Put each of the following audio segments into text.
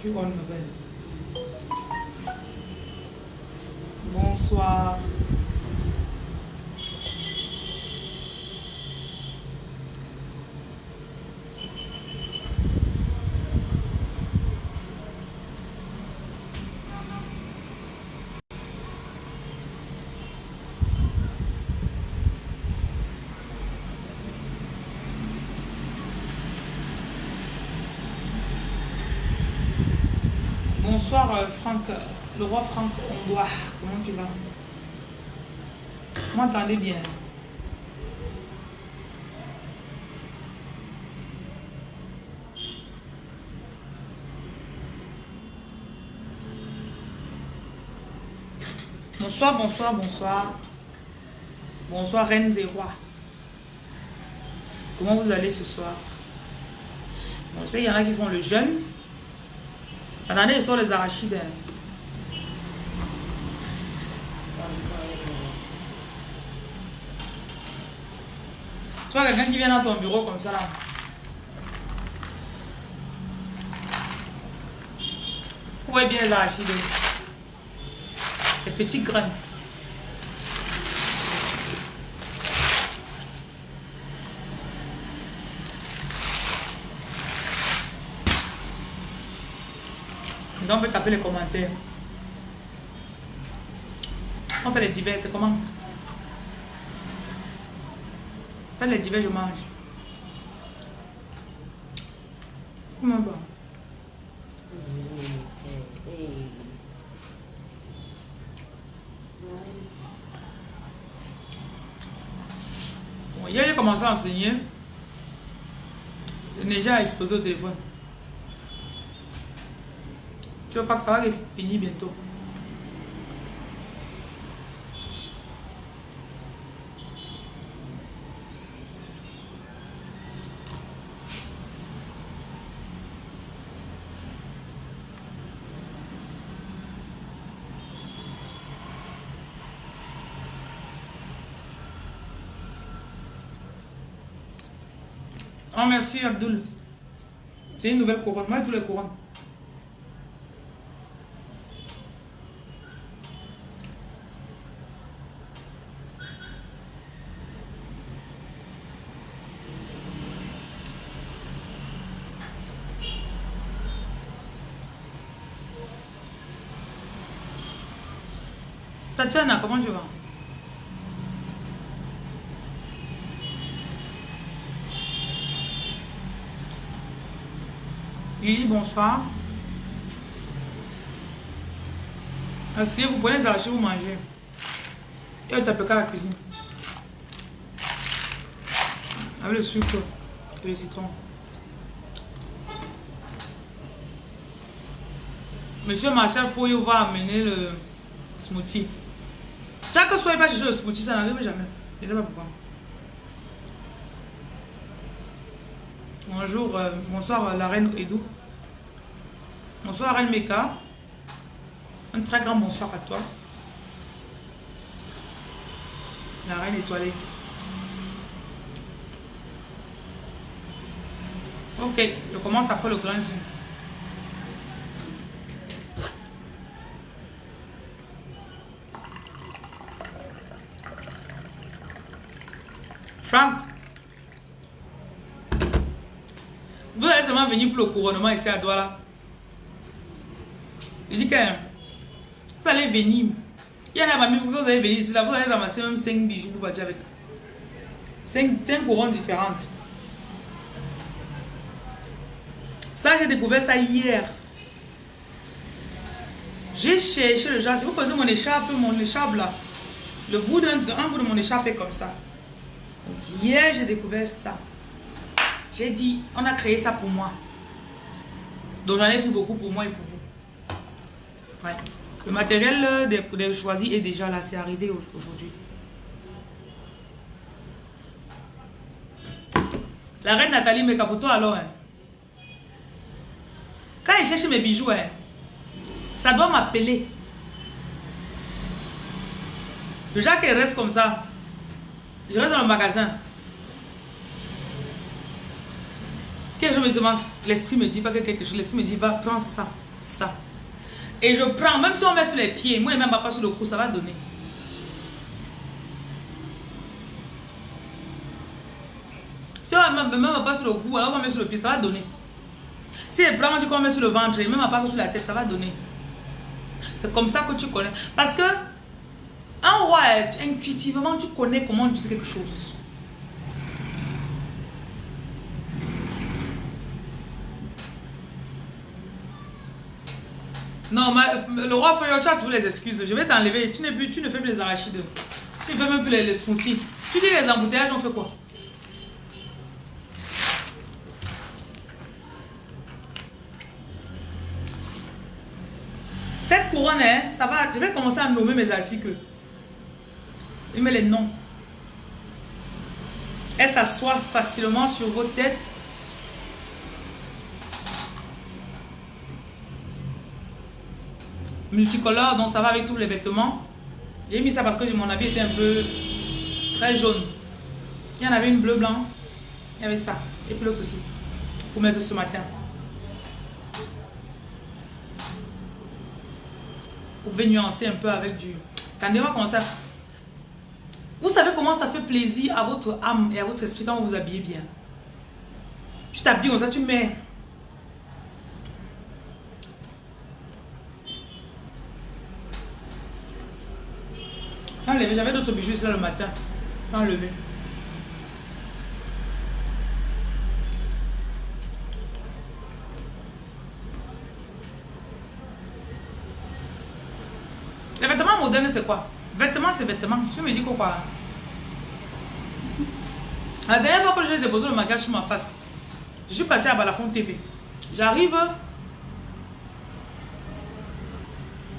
suis bonne. Bonsoir. Bonsoir euh, Franck, le roi Franck Ondois. Comment tu vas? M'entendez bien? Bonsoir, bonsoir, bonsoir. Bonsoir reines et rois. Comment vous allez ce soir? Bon, je y en a qui font le jeûne. Attendez, je sors les arachides. hein. Tu vois quelqu'un qui vient dans ton bureau comme ça là? Vous voyez bien les arachides? Les petits grains. On peut taper les commentaires. On fait les divers, c'est comment? Fait les divers, je mange. Comment bon hier, j'ai commencé à enseigner. Neige a explosé au téléphone. Je crois que ça va finir bientôt. Oh merci Abdul. C'est une nouvelle couronne. Moi, tous les couronnes. Tatiana, comment tu vas Lily, bonsoir. Asseyez, vous prenez les arachis, vous mangez. Et tapez qu'à la cuisine. Avec le sucre et le citron. Monsieur Marshall Foyo va amener le smoothie. Chaque soir, il chercher le smoothie, ça n'arrive jamais. Je ne sais pas pourquoi. Bonjour, euh, bonsoir euh, la reine Edou. Bonsoir reine Meka. Un très grand bonsoir à toi. La reine étoilée. Ok, je commence après le grand zoom. Franck, vous allez seulement venir pour le couronnement ici à Douala. Je dis que vous allez venir. Il y en a mamie, vous allez venir ici, là, vous allez ramasser même 5 bijoux pour partir avec. 5, 5 couronnes différentes. Ça, j'ai découvert ça hier. J'ai cherché le genre. Si vous posez mon écharpe, mon écharpe là, le bout d'un un bout de mon écharpe est comme ça. Hier, j'ai découvert ça. J'ai dit, on a créé ça pour moi. Donc, j'en ai pris beaucoup pour moi et pour vous. Ouais. Le matériel des, des choisis est déjà là. C'est arrivé au- aujourd'hui. La reine Nathalie Mekapoto alors. Hein. Quand je cherche mes bijoux, hein, ça doit m'appeler. Déjà qu'elle reste comme ça. Je reste dans le magasin. Quelque chose me demande, l'esprit me dit pas que quelque chose, l'esprit me dit, va, prends ça. ça. Et je prends, même si on met sur les pieds, moi et même pas sur le cou, ça va donner. Si on met même pas sur le cou, alors on met sur le pied, ça va donner. Si les plans, tu met sur le ventre, et même pas sur la tête, ça va donner. C'est comme ça que tu connais. Parce que, en roi, intuitivement, tu connais comment utiliser quelque chose. Non, le roi Foyo, tu as toujours les excuses. Je vais t'enlever. Tu, ne fais plus les arachides. Tu ne fais même plus les, les. Tu dis les embouteillages, on fait quoi? Cette couronne, hein, ça va. Je vais commencer à nommer mes articles. Je mets les noms. Elle s'assoit facilement sur vos têtes. Multicolore, donc ça va avec tous les vêtements. J'ai mis ça parce que mon habit était un peu très jaune. Il y en avait une bleu blanc. Il y avait ça. Et puis l'autre aussi. Pour mettre ce matin. Vous pouvez nuancer un peu avec du... Attendez-moi comment ça... Vous savez comment ça fait plaisir à votre âme et à votre esprit quand vous vous habillez bien. Tu t'habilles comme ça, tu mets... J'avais d'autres bijoux ici le matin. Enlevé. Les vêtements modernes, c'est quoi? Vêtements, c'est vêtements. Je me dis quoi La dernière fois que j'ai déposé le maquillage sur ma face, je suis passé à Balafon TV. J'arrive.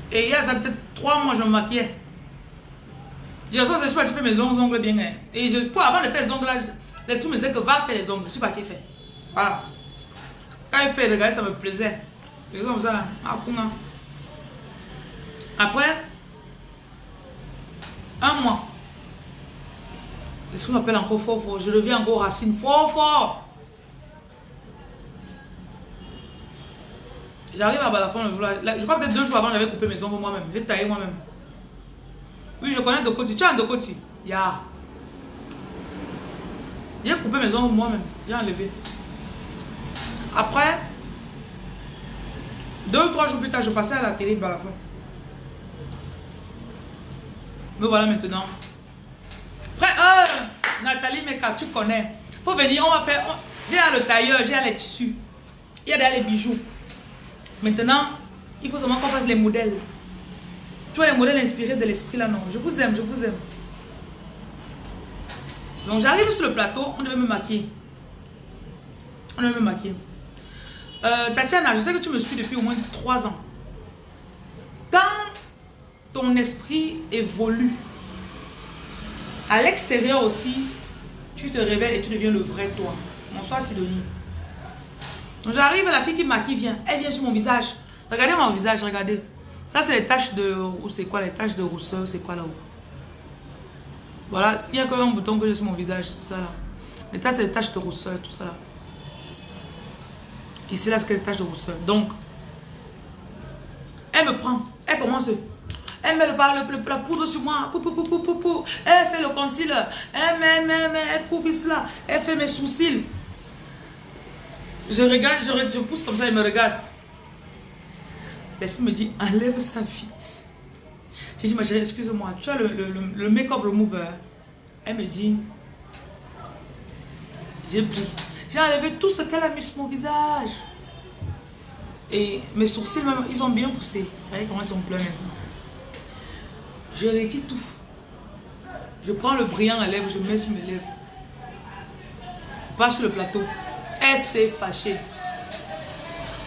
Et il y a peut-être trois mois, je me maquillais. Je dis, c'est tu fais mes ongles bien. Hein. Et je, pour avant de faire les ongles, l'esprit me disait que va faire les ongles. Je suis parti faire. Voilà. Quand il fait, regardez, ça me plaisait. Et comme ça, Après, un mois. L'esprit m'appelle encore fort fort? Je reviens encore aux racines fort fort. J'arrive à Balafon le jour là. Je crois peut-être deux jours avant, j'avais coupé mes ongles moi-même. J'ai taillé moi-même. Oui, je connais Dokoti. Tu as un Dokoti? Ya. J'ai coupé mes ongles moi-même. J'ai enlevé. Après, deux ou trois jours plus tard, je passais à la télé de Balafon. Me voilà maintenant. Après, euh, Nathalie Meka, tu connais. Faut venir, on va faire. J'ai le tailleur, j'ai les tissus. Il y a les bijoux. Maintenant, il faut seulement qu'on fasse les modèles. Tu vois les modèles inspirés de l'esprit là, non. Je vous aime, je vous aime. Donc j'arrive sur le plateau, on devait me maquiller. On devait me maquiller. Euh, Tatiana, je sais que tu me suis depuis au moins 3 ans. Quand ton esprit évolue, à l'extérieur aussi, tu te révèles et tu deviens le vrai toi. Bonsoir Sidonie. Donc j'arrive, la fille qui maquille vient. Elle vient sur mon visage. Regardez mon visage, regardez. Ça, c'est les taches de... C'est quoi les taches de rousseur C'est quoi là-haut Voilà, il n'y a qu'un bouton que j'ai sur mon visage, c'est ça là. Mais ça, c'est les taches de rousseur, tout ça là. Ici, là, c'est les taches de rousseur. Donc, elle me prend. Elle commence. Elle met le, le, la poudre sur moi. Pou, pou, pou, elle fait le concealer. Elle elle coupe cela. Elle fait mes sourcils. Je regarde, je, je pousse comme ça, elle me regarde. L'esprit me dit, enlève ça vite. J'ai dit, ma chérie, excuse-moi, tu as le, le, le make-up remover. Elle me dit, j'ai pris. J'ai enlevé tout ce qu'elle a mis sur mon visage. Et mes sourcils, ils ont bien poussé. Regardez comment ils sont pleins maintenant. Je retire tout. Je prends le brillant à lèvres, je mets sur mes lèvres. Pas sur le plateau. Elle s'est fâchée.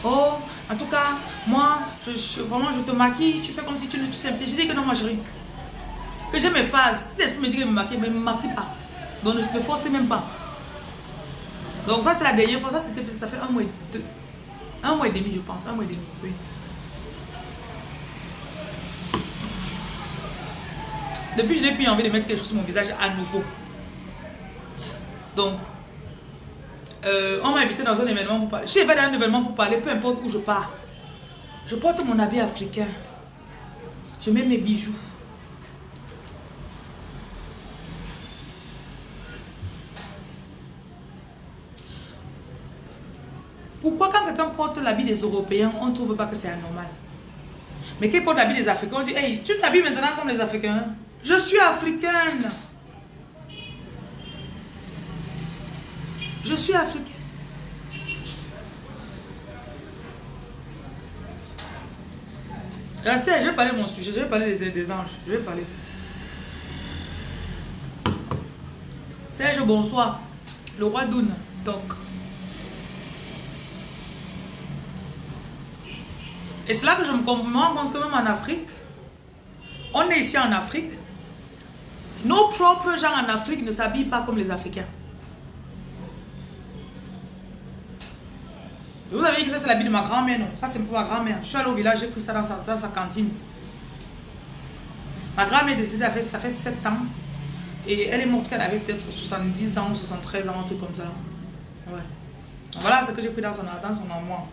Oh, en tout cas, moi, je, vraiment, je te maquille, tu fais comme si tu ne tu Je dis que non, ma chérie. Que je me fasse. Si l'esprit me dit que je me maquille, mais ne me maquille pas. Donc, ne me force même pas. Donc, ça, c'est la dernière fois. Ça, ça fait un mois et deux. Un mois et demi, je pense. Un mois et demi, oui. Depuis, je n'ai plus envie de mettre quelque chose sur mon visage à nouveau. Donc, euh, on m'a invité dans un événement pour parler. Je suis dans un événement pour parler, peu importe où je pars. Je porte mon habit africain. Je mets mes bijoux. Pourquoi quand quelqu'un porte l'habit des Européens, on ne trouve pas que c'est anormal? Mais qu'il porte l'habit des Africains, on dit, hey, tu t'habilles maintenant comme les Africains. Je suis africaine. Je suis africaine. Restez, je vais parler de mon sujet, je vais parler des, des anges, je vais parler. Serge, bonsoir. Le roi Doun, donc. Et c'est là que je me rends compte que même en Afrique, on est ici en Afrique, nos propres gens en Afrique ne s'habillent pas comme les Africains. Vous avez dit que ça c'est l'habit de ma grand-mère, non? Ça c'est pour ma grand-mère. Je suis allée au village, j'ai pris ça dans sa, cantine. Ma grand-mère est décédée, ça fait 7 ans. Et elle est morte qu'elle avait peut-être 70 ans ou 73 ans, un truc comme ça. Ouais. Voilà ce que j'ai pris dans son, dans son armoire.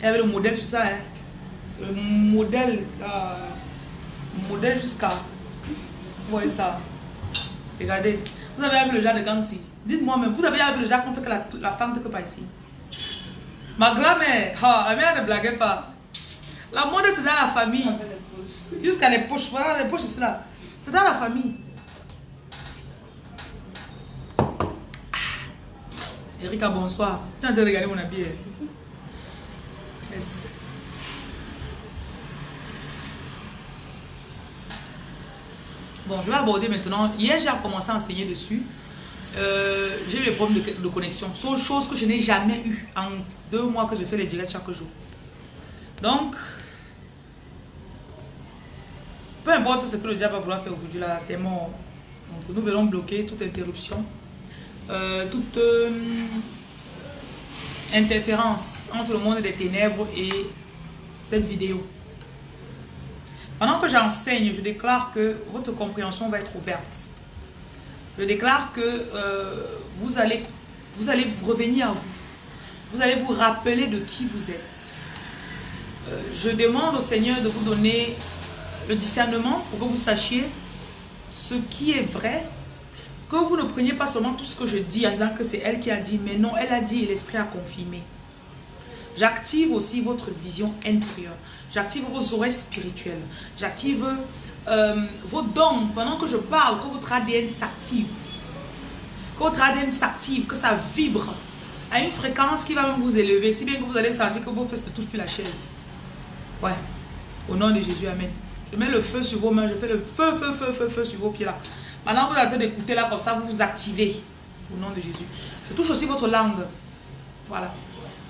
Elle avait le modèle sur ça. Hein. Le modèle. le modèle jusqu'à. Vous voyez ça. Regardez. Vous avez vu le genre de Gangsi. Dites-moi même, vous avez vu le genre qu'on fait que la, la femme que pas ici? Ma grand-mère, ah, la mère ne blaguait pas. La mode c'est dans la famille. Jusqu'à les poches. Voilà les poches, c'est là. C'est dans la famille. Ah. Erika, bonsoir. Tu de regarder mon habit. Yes. Bon, je vais aborder maintenant. Hier, j'ai commencé à enseigner dessus. Euh, j'ai eu des problèmes de, connexion. Sont choses que je n'ai jamais eu en deux mois que je fais les directs chaque jour. Donc, peu importe ce que le diable va vouloir faire aujourd'hui, là, c'est mort. Nous verrons bloquer toute interruption, euh, toute euh, interférence entre le monde des ténèbres et cette vidéo. Pendant que j'enseigne, je déclare que votre compréhension va être ouverte. Je déclare que euh, vous, allez, vous revenir à vous. Vous allez vous rappeler de qui vous êtes. Euh, je demande au Seigneur de vous donner le discernement pour que vous sachiez ce qui est vrai. Que vous ne preniez pas seulement tout ce que je dis en disant que c'est elle qui a dit, mais non, elle a dit et l'Esprit a confirmé. J'active aussi votre vision intérieure. J'active vos oreilles spirituelles. J'active euh, vos dons, pendant que je parle, que votre ADN s'active. Que votre ADN s'active, que ça vibre à une fréquence qui va même vous élever, si bien que vous allez sentir que vos fesses ne touchent plus la chaise. Ouais. Au nom de Jésus, Amen. Je mets le feu sur vos mains, je fais le feu, feu, feu, feu, feu sur vos pieds là. Maintenant, vous êtes en train d'écouter là, comme ça, vous vous activez. Au nom de Jésus. Je touche aussi votre langue. Voilà.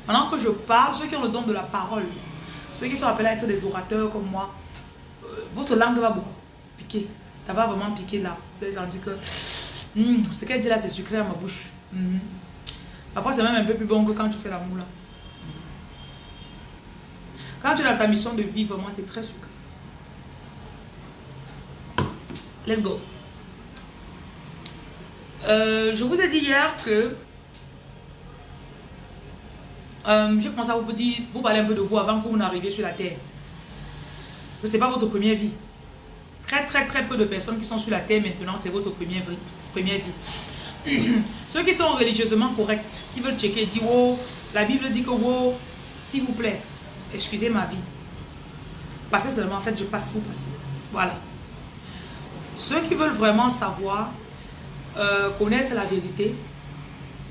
Pendant que je parle, ceux qui ont le don de la parole, ceux qui sont appelés à être des orateurs comme moi, votre langue va beaucoup piquer. Ça va vraiment piquer là. Vous allez sentir que hmm, ce qu'elle dit là, c'est sucré à ma bouche. Hmm. Parfois, c'est même un peu plus bon que quand tu fais l'amour là. Quand tu es dans ta mission de vie, vraiment, c'est très sucré. Let's go. Euh, je vous ai dit hier que euh, je commence à vous dire, vous parler un peu de vous avant que vous n'arriviez sur la terre ce n'est pas votre première vie. Très, très, très peu de personnes qui sont sur la terre maintenant, c'est votre première vie. Première vie. Ceux qui sont religieusement corrects, qui veulent checker, disent, oh, la Bible dit que, oh, s'il vous plaît, excusez ma vie. Passez seulement, en fait, je passe, vous passez. Voilà. Ceux qui veulent vraiment savoir, euh, connaître la vérité,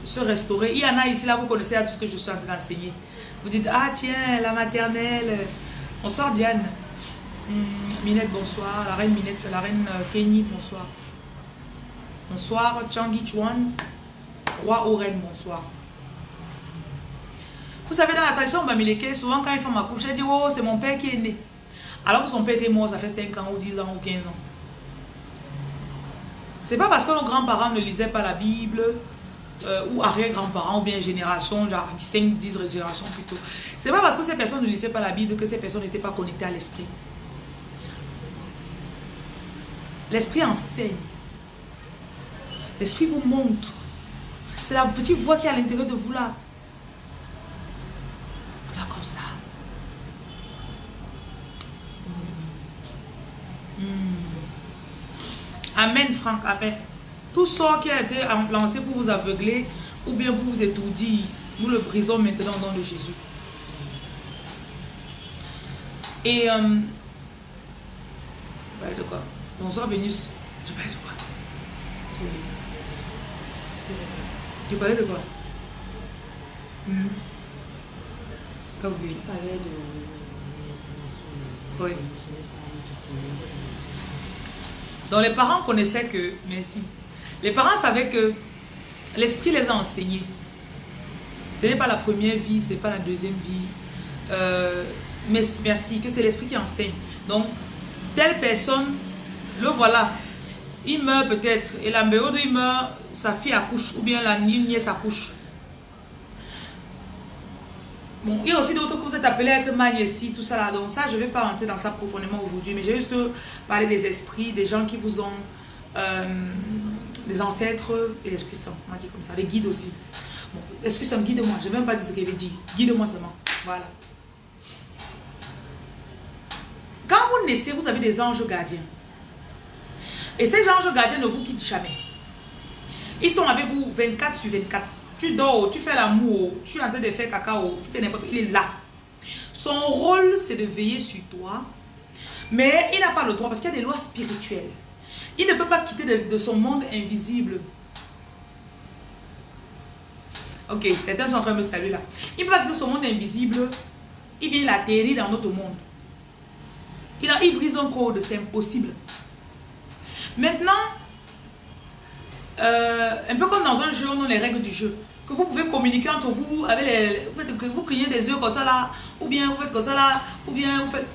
se restaurer. Il y en a ici, là, vous connaissez tout ce que je suis en train d'enseigner. Vous dites, ah tiens, la maternelle. Bonsoir Diane. Hmm, Minette, bonsoir. La reine Minette, la reine euh, Kenny, bonsoir. Bonsoir, Changi Chuan. Roi Oren, bonsoir. Vous savez, dans la tradition bamileke, souvent quand ils font ma couche, elle dit Oh, c'est mon père qui est né. Alors que son père était mort, ça fait 5 ans, ou 10 ans, ou 15 ans. C'est pas parce que nos grands-parents ne lisaient pas la Bible, euh, ou arrière-grands-parents ou bien génération, genre 5, 10 générations plutôt. C'est pas parce que ces personnes ne lisaient pas la Bible que ces personnes n'étaient pas connectées à l'esprit. L'esprit enseigne. L'esprit vous montre. C'est la petite voix qui est à l'intérieur de vous là. Va comme ça. Hmm. Hmm. Amen, Franck. Amen. Tout sort qui a été lancé pour vous aveugler ou bien pour vous étourdir, nous le brisons maintenant au nom de Jésus. Et... Euh, je parlais de quoi Bonsoir Vénus. Je parlais de quoi Tu parlais de quoi hmm. Pas oublié. Je parlais de... Oui. Donc les parents connaissaient que... Merci. Les parents savaient que l'esprit les a enseignés. Ce n'est pas la première vie, ce n'est pas la deuxième vie. Euh, mais merci, que c'est l'esprit qui enseigne. Donc, telle personne, le voilà. Il meurt peut-être. Et la période il meurt, sa fille accouche. Ou bien la nièce accouche. Bon, il y a aussi d'autres que vous êtes appelés à être magnésie, tout ça. Donc ça, je ne vais pas rentrer dans ça profondément aujourd'hui. Mais j'ai juste parlé des esprits, des gens qui vous ont... Euh, des ancêtres et l'Esprit Saint. On dit comme ça. Les guides aussi. Bon, Esprit Saint, guide-moi. Je ne vais même pas dire ce qu'il avait dit. Guide-moi seulement. Voilà. Quand vous naissez, vous avez des anges gardiens. Et ces anges gardiens ne vous quittent jamais. Ils sont avec vous 24 sur 24. Tu dors, tu fais l'amour, tu es en train de faire cacao, tu fais n'importe. Il est là. Son rôle, c'est de veiller sur toi. Mais il n'a pas le droit parce qu'il y a des lois spirituelles. Il ne peut pas quitter de, son monde invisible. Ok, certains sont en train de me saluer là. Il ne peut pas quitter son monde invisible. Il vient l'atterrir dans notre monde. Il, a, il brise un code, c'est impossible. Maintenant, euh, un peu comme dans un jeu, on a les règles du jeu. Que vous pouvez communiquer entre vous avec les... Vous, vous criez des yeux comme ça là, ou bien vous faites comme ça là, ou bien vous faites...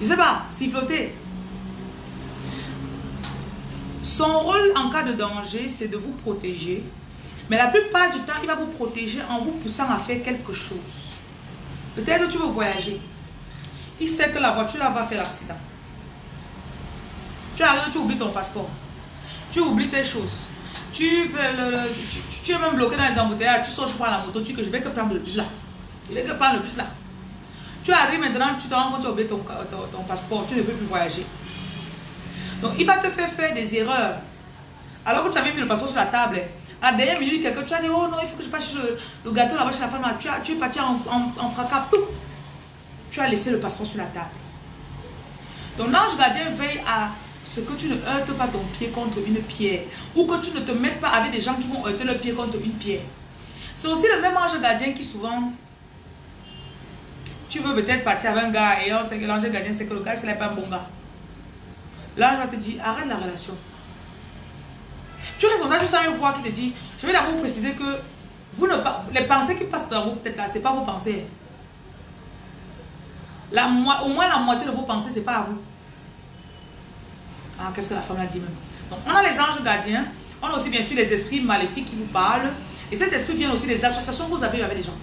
Je sais pas, siffloter. Son rôle en cas de danger, c'est de vous protéger. Mais la plupart du temps, il va vous protéger en vous poussant à faire quelque chose. Peut-être que tu veux voyager. Il sait que la voiture va faire l'accident. Tu arrives, tu oublies ton passeport. Tu oublies tes choses. Tu, es même bloqué dans les embouteillages. Tu sors, tu prends la moto. Tu dis que je vais que prendre le bus là. Je vais que prendre le bus là. Tu arrives maintenant, tu te rends compte tu as oublié ton, ton, passeport. Tu ne peux plus voyager. Donc, il va te faire faire des erreurs. Alors que tu avais mis le passeport sur la table, à la dernière minute, quelqu'un, tu as dit, oh non, il faut que je passe le, gâteau là-bas chez la femme. Tu, as, tu es parti en fracas tu as laissé le passeport sur la table. Donc l'ange gardien veille à ce que tu ne heurtes pas ton pied contre une pierre ou que tu ne te mettes pas avec des gens qui vont heurter le pied contre une pierre. C'est aussi le même ange gardien qui souvent, tu veux peut-être partir avec un gars et on sait que l'ange gardien c'est que le gars ce n'est pas un bon gars. L'ange va te dire arrête la relation. Tu restes ça, tu sens une voix qui te dit, je vais d'abord préciser que vous ne, les pensées qui passent dans vos têtes là, ce n'est pas vos pensées. La, au moins la moitié de vos pensées, ce n'est pas à vous. Ah, qu'est-ce que la femme a dit même? Donc, on a les anges gardiens. On a aussi bien sûr les esprits maléfiques qui vous parlent. Et ces esprits viennent aussi des associations que vous avez avec les gens.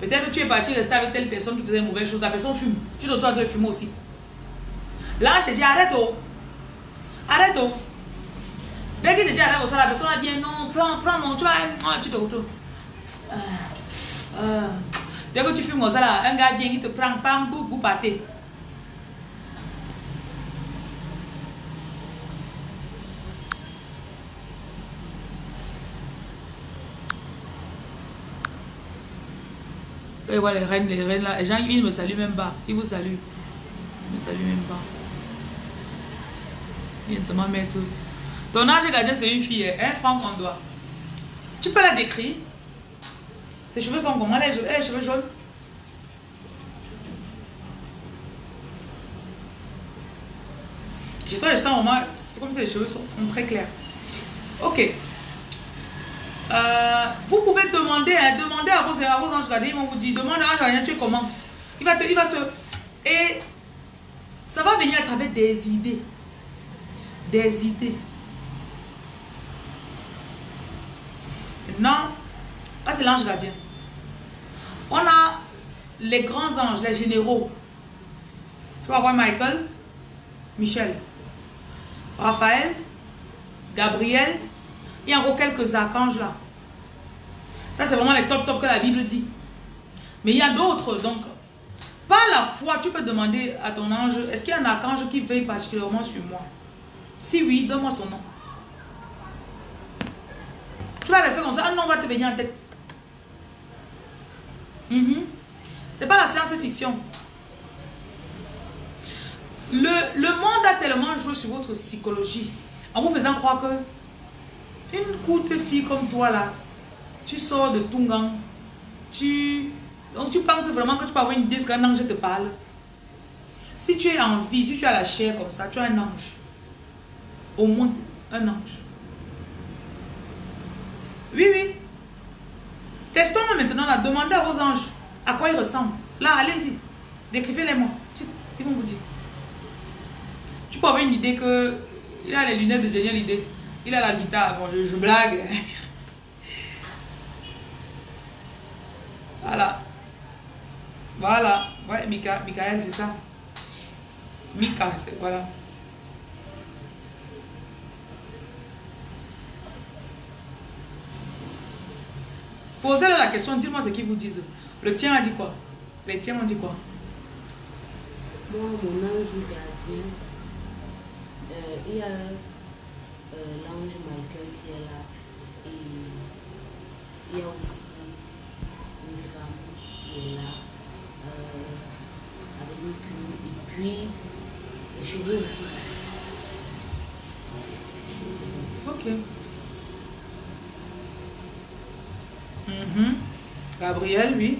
Peut-être que tu es parti rester avec telle personne qui faisait une mauvaise chose. La personne fume. Tu toi de fumer aussi. Là, je te dis arrête oh. Arrête oh. Dès qu'il te dit arrête, la personne a dit non, prends, prends mon, tu vas, tu te retrouves. Euh, euh, Dès que tu fumes ça là, un gars vient, il te prend, pam, boum, vous partez. Et voilà les reines, les reines là, les gens ils me saluent même pas. Ils vous saluent. Ils me saluent même pas. Ils viennent seulement mettre. Ton ange gardien, c'est une fille, un franc qu'on doit. Tu peux la décrire? Ses cheveux sont comment? A les cheveux jaunes? J'ai trouvé le sens moins, c'est comme si les cheveux sont, très clairs. Ok. Euh, vous pouvez demander, hein, demander à vos, anges gardiens, ils vont vous dire, demande à l'ange tu es comment? Il va, te, il va se... Et ça va venir à travers des idées. Des idées. Non, c'est l'ange gardien. On a les grands anges, les généraux. Tu vas voir Michael, Michel, Raphaël, Gabriel. Il y a encore quelques archanges là. Ça, c'est vraiment les top top que la Bible dit. Mais il y a d'autres. Donc, Par la foi, tu peux demander à ton ange, est-ce qu'il y a un archange qui veille particulièrement sur moi? Si oui, donne-moi son nom. Tu vas rester comme ça, un nom va te venir en tête. Mhm. C'est pas la science-fiction. Le, le, monde a tellement joué sur votre psychologie en vous faisant croire que une courte fille comme toi là, tu sors de Tungang, tu, donc tu penses vraiment que tu peux avoir une idée ce qu'un ange te parle. Si tu es en vie, si tu as la chair comme ça, tu as un ange. Au moins un ange. Oui, oui. Testons-le maintenant là. Demandez à vos anges à quoi ils ressemblent. Là, allez-y. Décrivez-les-moi. Ils vont vous dire. Tu peux avoir une idée que il a les lunettes de génial idée. Il a la guitare. Bon, je, je blague. voilà. Voilà. Ouais, Mika, Michael, c'est ça. Mika, c'est voilà. Posez-leur la question, dis-moi ce qu'ils vous disent. Le tien a dit quoi? Les tiens ont dit quoi? Moi, mon ange gardien, euh, il y a l'ange Michael qui est là. Et il y a aussi une femme qui est là, avec une queue, et puis les cheveux. Ok. Mhm. Gabriel, oui.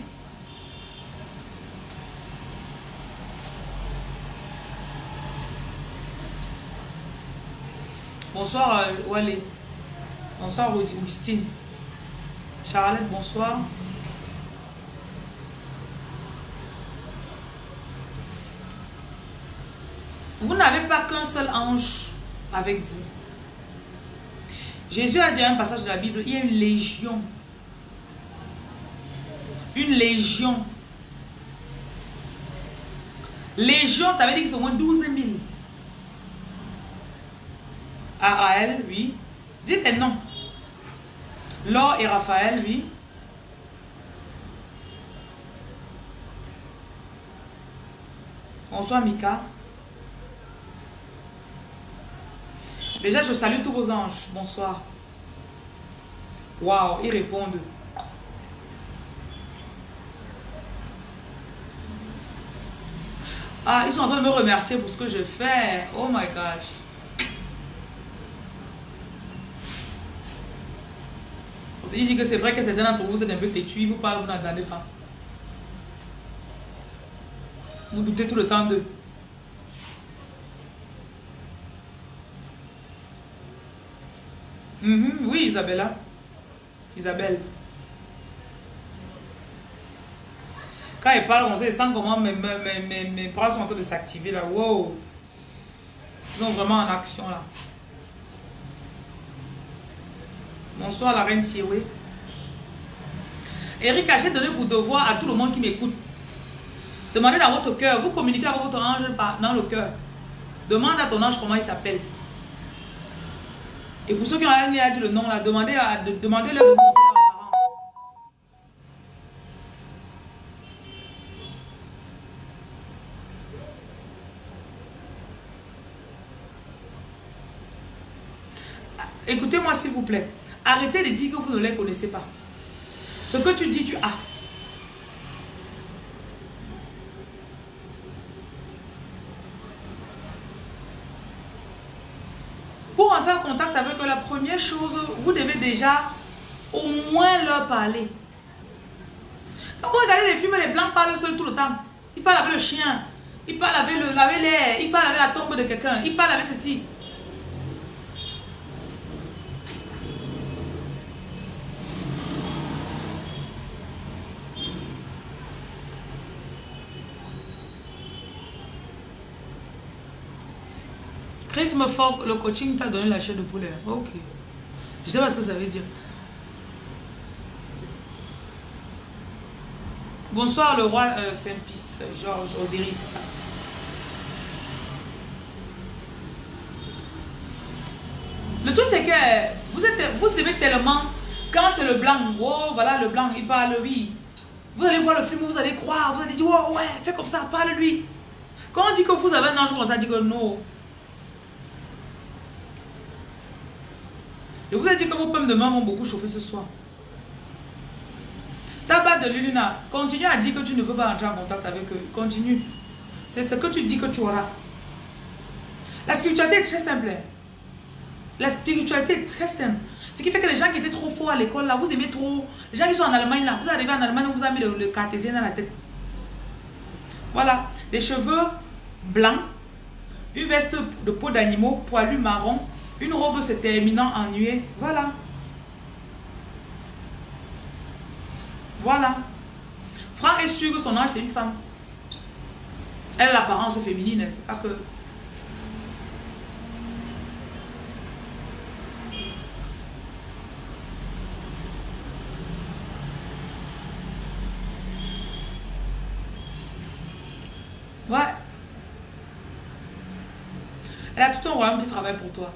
Bonsoir, euh, Wale. Bonsoir, Augustine. Charlotte, bonsoir. Vous n'avez pas qu'un seul ange avec vous. Jésus a dit un passage de la Bible, il y a une légion. Une légion. Légion, ça veut dire qu'ils sont au moins 12 000. Araël, oui. Dites les noms. Laure et Raphaël, oui. Bonsoir Mika. Déjà, je salue tous vos anges. Bonsoir. Waouh, ils répondent. Ah, ils sont en train de me remercier pour ce que je fais. Oh my gosh. Il dit que c'est vrai que certains d'entre vous êtes un peu têtus, ils vous parlent, vous n'entendez pas. Vous doutez tout le temps d'eux. Mhm, oui, Isabella. Isabelle. Quand il parle, on sait, sent comment mes, mes, mes, mes, bras sont en train de s'activer là. Wow. Ils sont vraiment en action là. Bonsoir la reine Sioué. Eric, j'ai donné pour devoir à tout le monde qui m'écoute. Demandez dans votre cœur. Vous communiquez avec votre ange dans le cœur. Demande à ton ange comment il s'appelle. Et pour ceux qui ont dit le nom là, demandez, à, de, demandez leur leur apparence. Écoutez-moi s'il vous plaît. Arrêtez de dire que vous ne les connaissez pas. Ce que tu dis, tu as. Pour entrer en contact avec eux, la première chose, vous devez déjà au moins leur parler. Quand vous regardez les films, les blancs parlent seuls tout le temps. Ils parlent avec le chien, ils parlent avec l'air, ils parlent avec la tombe de quelqu'un, ils parlent avec ceci. Le coaching t'a donné la chair de poulet. Ok. Je sais pas ce que ça veut dire. Bonsoir le roi euh, Saint-Pis, Georges Osiris. Le truc c'est que vous êtes vous aimez tellement quand c'est le blanc. Oh voilà le blanc, il parle oui. Vous allez voir le film, vous allez croire, vous allez dire, oh ouais, fais comme ça, parle-lui. Quand on dit que vous avez un ange comme ça, dit que non. Je vous ai dit que vos pommes de main vont beaucoup chauffer ce soir. Tabac de Luluna, continue à dire que tu ne peux pas entrer en contact avec eux. Continue. C'est ce que tu dis que tu auras. La spiritualité est très simple. Hein. La spiritualité est très simple. Ce qui fait que les gens qui étaient trop forts à l'école, là, vous aimez trop. Les gens qui sont en Allemagne, là, vous arrivez en Allemagne, vous a mis le, cartésien dans la tête. Voilà. Des cheveux blancs, une veste de peau d'animaux, poilu marron, une robe se terminant en nuée. Voilà. Voilà. Franck est sûr que son âge, c'est une femme. Elle a l'apparence féminine, c'est pas que... Ouais. Elle a tout un royaume qui travaille pour toi.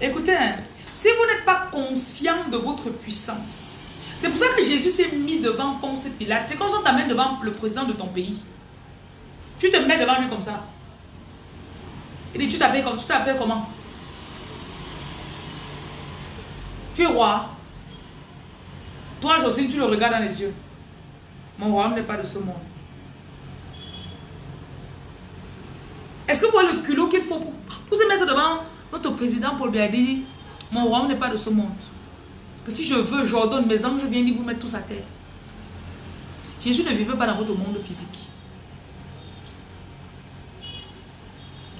Écoutez, hein, si vous n'êtes pas conscient de votre puissance, c'est pour ça que Jésus s'est mis devant Ponce Pilate. C'est comme si on t'amène devant le président de ton pays. Tu te mets devant lui comme ça. Il dit, tu t'appelles comment? Tu es roi. Toi, Jocelyne, tu le regardes dans les yeux. Mon royaume n'est pas de ce monde. Est-ce que vous voyez le culot qu'il faut pour, se mettre devant notre président Paul Biya dit, mon royaume n'est pas de ce monde. Que si je veux, j'ordonne mes anges, je viens dire vous mettre tous à terre. Jésus ne vivait pas dans votre monde physique.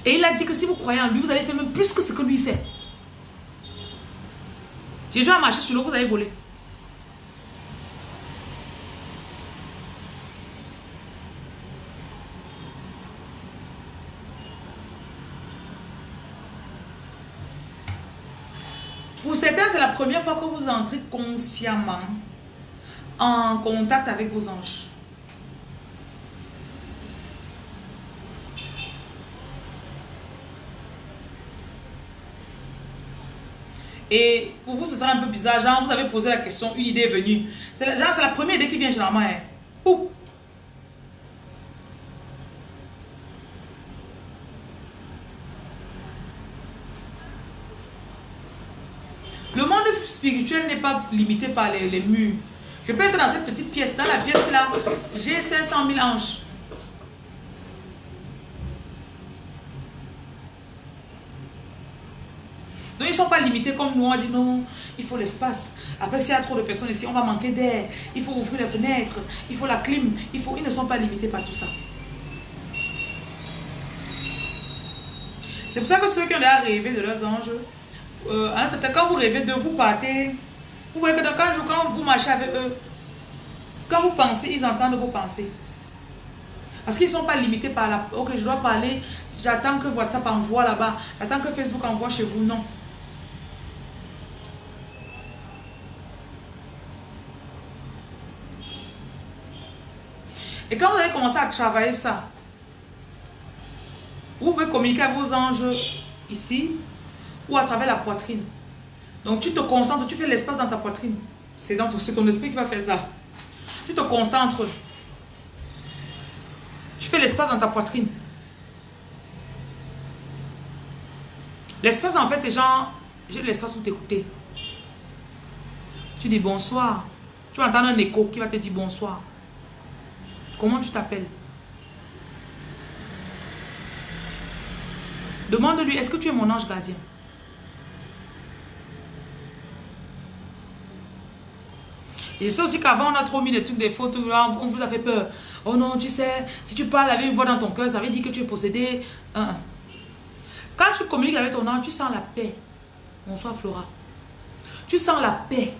Et il a dit que si vous croyez en lui, vous allez faire même plus que ce que lui fait. Jésus a marché sur l'eau, vous allez voler. Pour certains, c'est la première fois que vous entrez consciemment en contact avec vos anges. Et pour vous, ce sera un peu bizarre. Genre, vous avez posé la question, une idée est venue. C'est la, c'est la première idée qui vient généralement. Hein. Le monde spirituel n'est pas limité par les, murs. Je peux être dans cette petite pièce. Dans la pièce là, j'ai 500 000 anges. Donc ils ne sont pas limités comme nous. On dit non, il faut l'espace. Après, s'il y a trop de personnes ici, on va manquer d'air. Il faut ouvrir les fenêtres. Il faut la clim. Ils ne sont pas limités par tout ça. C'est pour ça que ceux qui ont déjà rêvé de leurs anges, euh, hein, c'était quand vous rêvez de vous partez, vous voyez que quand, vous marchez avec eux, quand vous pensez, ils entendent vos pensées. Parce qu'ils ne sont pas limités par la... Ok, je dois parler, j'attends que WhatsApp envoie là-bas, j'attends que Facebook envoie chez vous. Non. Et quand vous allez commencer à travailler ça, vous pouvez communiquer avec vos anges ici ou à travers la poitrine. Donc tu te concentres, tu fais l'espace dans ta poitrine. C'est ton esprit qui va faire ça. Tu te concentres. Tu fais l'espace dans ta poitrine. L'espace en fait c'est genre, j'ai l'espace pour t'écouter. Tu dis bonsoir. Tu vas entendre un écho qui va te dire bonsoir. Comment tu t'appelles? Demande-lui, est-ce que tu es mon ange gardien? Et je sais aussi qu'avant, on a trop mis des trucs, des photos, on vous a fait peur. Oh non, tu sais, si tu parles avec une voix dans ton cœur, ça veut dire que tu es possédé. Quand tu communiques avec ton ange, tu sens la paix. Bonsoir Flora. Tu sens la paix.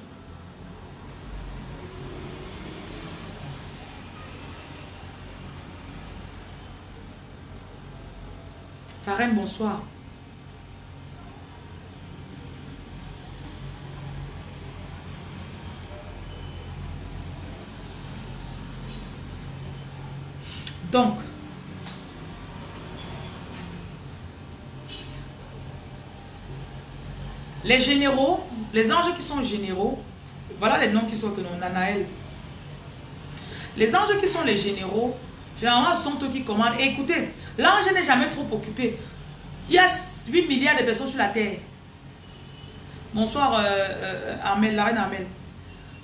Karen, bonsoir. Donc, les généraux, les anges qui sont généraux, voilà les noms qui sont que nous, Nanaël. Les anges qui sont les généraux, généralement, sont eux qui commandent. Écoutez, l'ange n'est jamais trop occupé. Il y a 8 milliards de personnes sur la terre. Bonsoir, euh, euh, Armel, la reine Armel.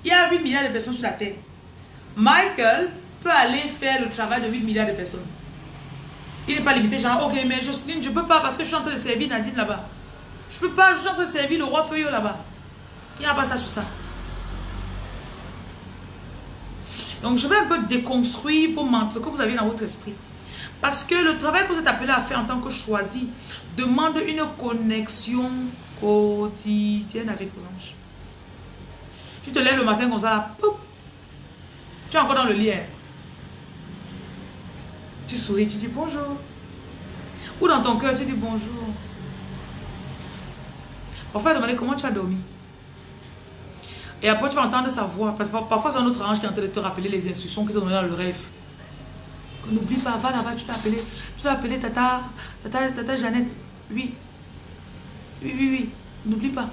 Il y a 8 milliards de personnes sur la terre. Michael peut aller faire le travail de 8 milliards de personnes. Il n'est pas limité, genre, ok, mais Jocelyne, je ne peux pas parce que je suis en train de servir Nadine là-bas. Je ne peux pas, je suis en train de servir le roi Feuillot là-bas. Il n'y a pas ça sur ça. Donc, je vais un peu déconstruire vos ce que vous avez dans votre esprit. Parce que le travail que vous êtes appelé à faire en tant que choisi demande une connexion quotidienne avec vos anges. Tu te lèves le matin comme ça, tu es encore dans le lit. Tu souris, tu dis bonjour. Ou dans ton cœur, tu dis bonjour. Parfois, demander comment tu as dormi. Et après, tu vas entendre sa voix. Parce que parfois, c'est un autre ange qui est en train de te rappeler les instructions qu'ils ont données dans le rêve. N'oublie pas, va là-bas, tu dois appeler. Tu dois appeler Tata, Tata, Tata Jeannette. Oui. Oui, oui, oui. N'oublie pas.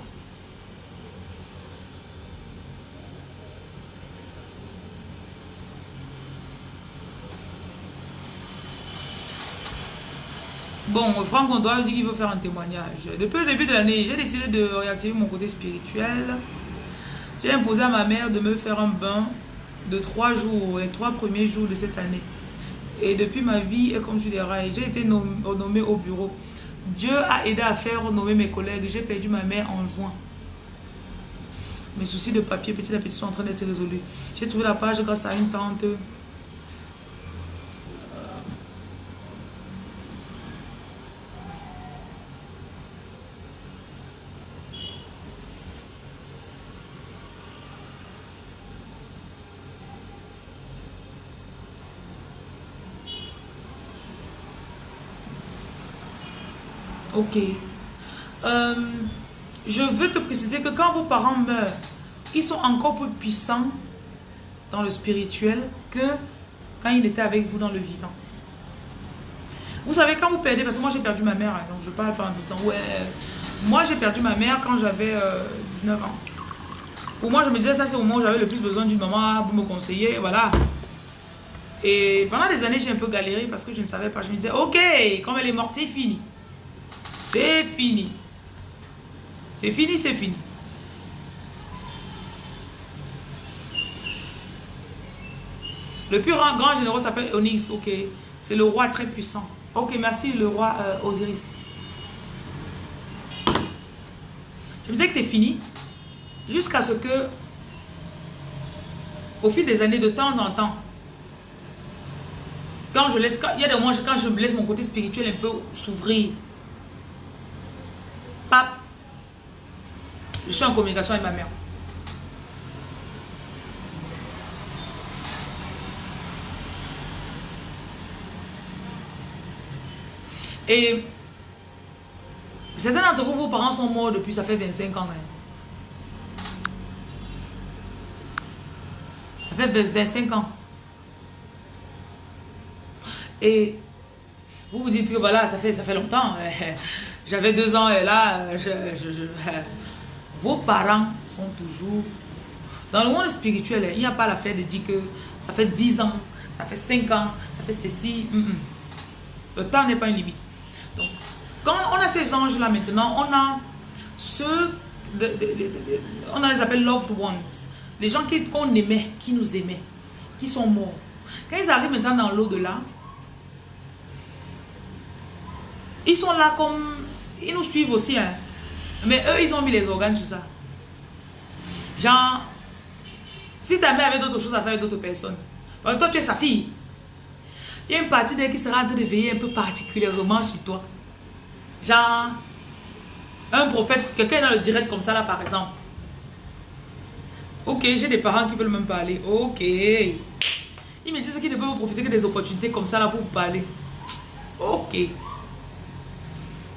Bon, Franck Ondoa dit qu'il veut faire un témoignage. Depuis le début de l'année, j'ai décidé de réactiver mon côté spirituel. J'ai imposé à ma mère de me faire un bain de trois jours, les trois premiers jours de cette année. Et depuis ma vie est comme tu dirais, j'ai été nommé au bureau. Dieu a aidé à faire nommer mes collègues. J'ai perdu ma mère en juin. Mes soucis de papier petit à petit sont en train d'être résolus. J'ai trouvé la page grâce à une tante Ok. Euh, je veux te préciser que quand vos parents meurent, ils sont encore plus puissants dans le spirituel que quand ils étaient avec vous dans le vivant. Vous savez, quand vous perdez, parce que moi j'ai perdu ma mère, hein, donc je parle pas en disant, ouais, moi j'ai perdu ma mère quand j'avais 19 euh, ans. Pour moi, je me disais, ça c'est au moment où j'avais le plus besoin d'une maman pour me conseiller, voilà. Et pendant des années, j'ai un peu galéré parce que je ne savais pas. Je me disais, ok, comme elle est morte, c'est fini. C'est fini. C'est fini, c'est fini. Le plus grand, généraux s'appelle Onyx, ok. C'est le roi très puissant. Ok, merci le roi euh, Osiris. Je me disais que c'est fini. Jusqu'à ce que, au fil des années, de temps en temps, quand je laisse, il y a des moments quand je laisse mon côté spirituel un peu s'ouvrir, je suis en communication avec ma mère. Et certains d'entre vous, vos parents sont morts depuis, ça fait 25 ans. Hein. Ça fait 25 ans. Et vous vous dites que voilà, ça fait, ça fait longtemps. J'avais deux ans et là, vos parents sont toujours... Dans le monde spirituel, il n'y a pas l'affaire de dire que ça fait 10 ans, ça fait 5 ans, ça fait ceci. Le temps n'est pas une limite. Donc, quand on a ces anges-là maintenant, on a ceux... on a les appelle loved ones. Les gens qu'on aimait, qui nous aimaient, qui sont morts. Quand ils arrivent maintenant dans l'au-delà, ils sont là comme ils nous suivent aussi. Hein. Mais eux, ils ont mis les organes sur ça. Genre, si ta mère avait d'autres choses à faire avec d'autres personnes, toi, tu es sa fille. Il y a une partie d'elle qui sera en train de veiller un peu particulièrement sur toi. Genre, un prophète, quelqu'un dans le direct comme ça, là, par exemple. Ok, j'ai des parents qui veulent même parler. Ok. Ils me disent qu'ils ne peuvent profiter que des opportunités comme ça, là, pour parler. Ok.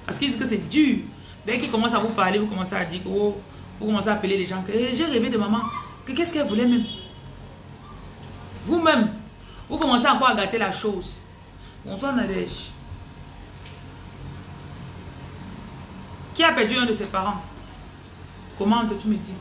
Parce qu'ils disent que c'est dur. Dès qu'ils commencent à vous parler, vous commencez à dire que oh, vous commencez à appeler les gens eh, j'ai rêvé de maman. Que qu'est-ce qu'elle voulait même? Vous-même, vous commencez encore à gâter la chose. Bonsoir Nadège. Qui a perdu un de ses parents? Comment tu me dis?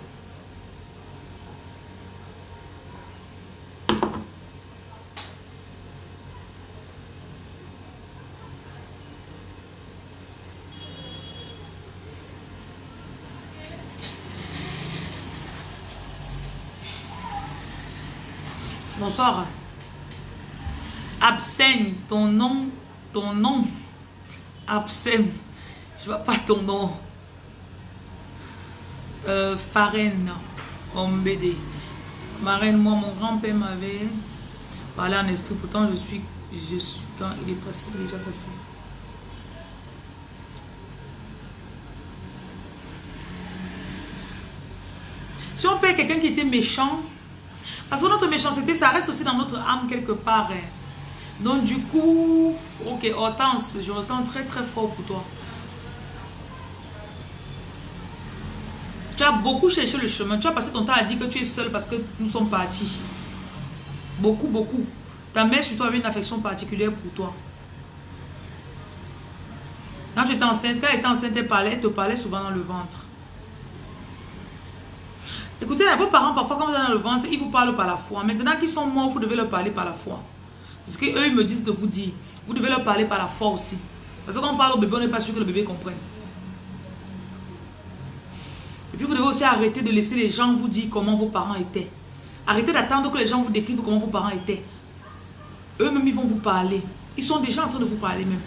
Bonsoir. Abseigne, ton nom, ton nom. Abseigne. Je vois pas ton nom. Euh, Farine, Ombédé. Marraine, moi, mon grand-père m'avait parlé en esprit. Pourtant, je suis, je suis quand il est passé, il est déjà passé. Si on perd quelqu'un qui était méchant, parce que notre méchanceté, ça reste aussi dans notre âme quelque part. hein. Donc du coup, ok, Hortense, je ressens très très fort pour toi. Tu as beaucoup cherché le chemin. Tu as passé ton temps à dire que tu es seul parce que nous sommes partis. Beaucoup, beaucoup. Ta mère sur toi avait une affection particulière pour toi. Quand tu étais enceinte, quand elle était enceinte, elle, parlait, elle te parlait souvent dans le ventre. Écoutez, vos parents, parfois, quand vous êtes dans le ventre, ils vous parlent par la foi. Maintenant qu'ils sont morts, vous devez leur parler par la foi. C'est ce qu'eux, ils me disent de vous dire. Vous devez leur parler par la foi aussi. Parce que quand on parle au bébé, on n'est pas sûr que le bébé comprenne. Et puis, vous devez aussi arrêter de laisser les gens vous dire comment vos parents étaient. Arrêtez d'attendre que les gens vous décrivent comment vos parents étaient. Eux-mêmes, ils vont vous parler. Ils sont déjà en train de vous parler même.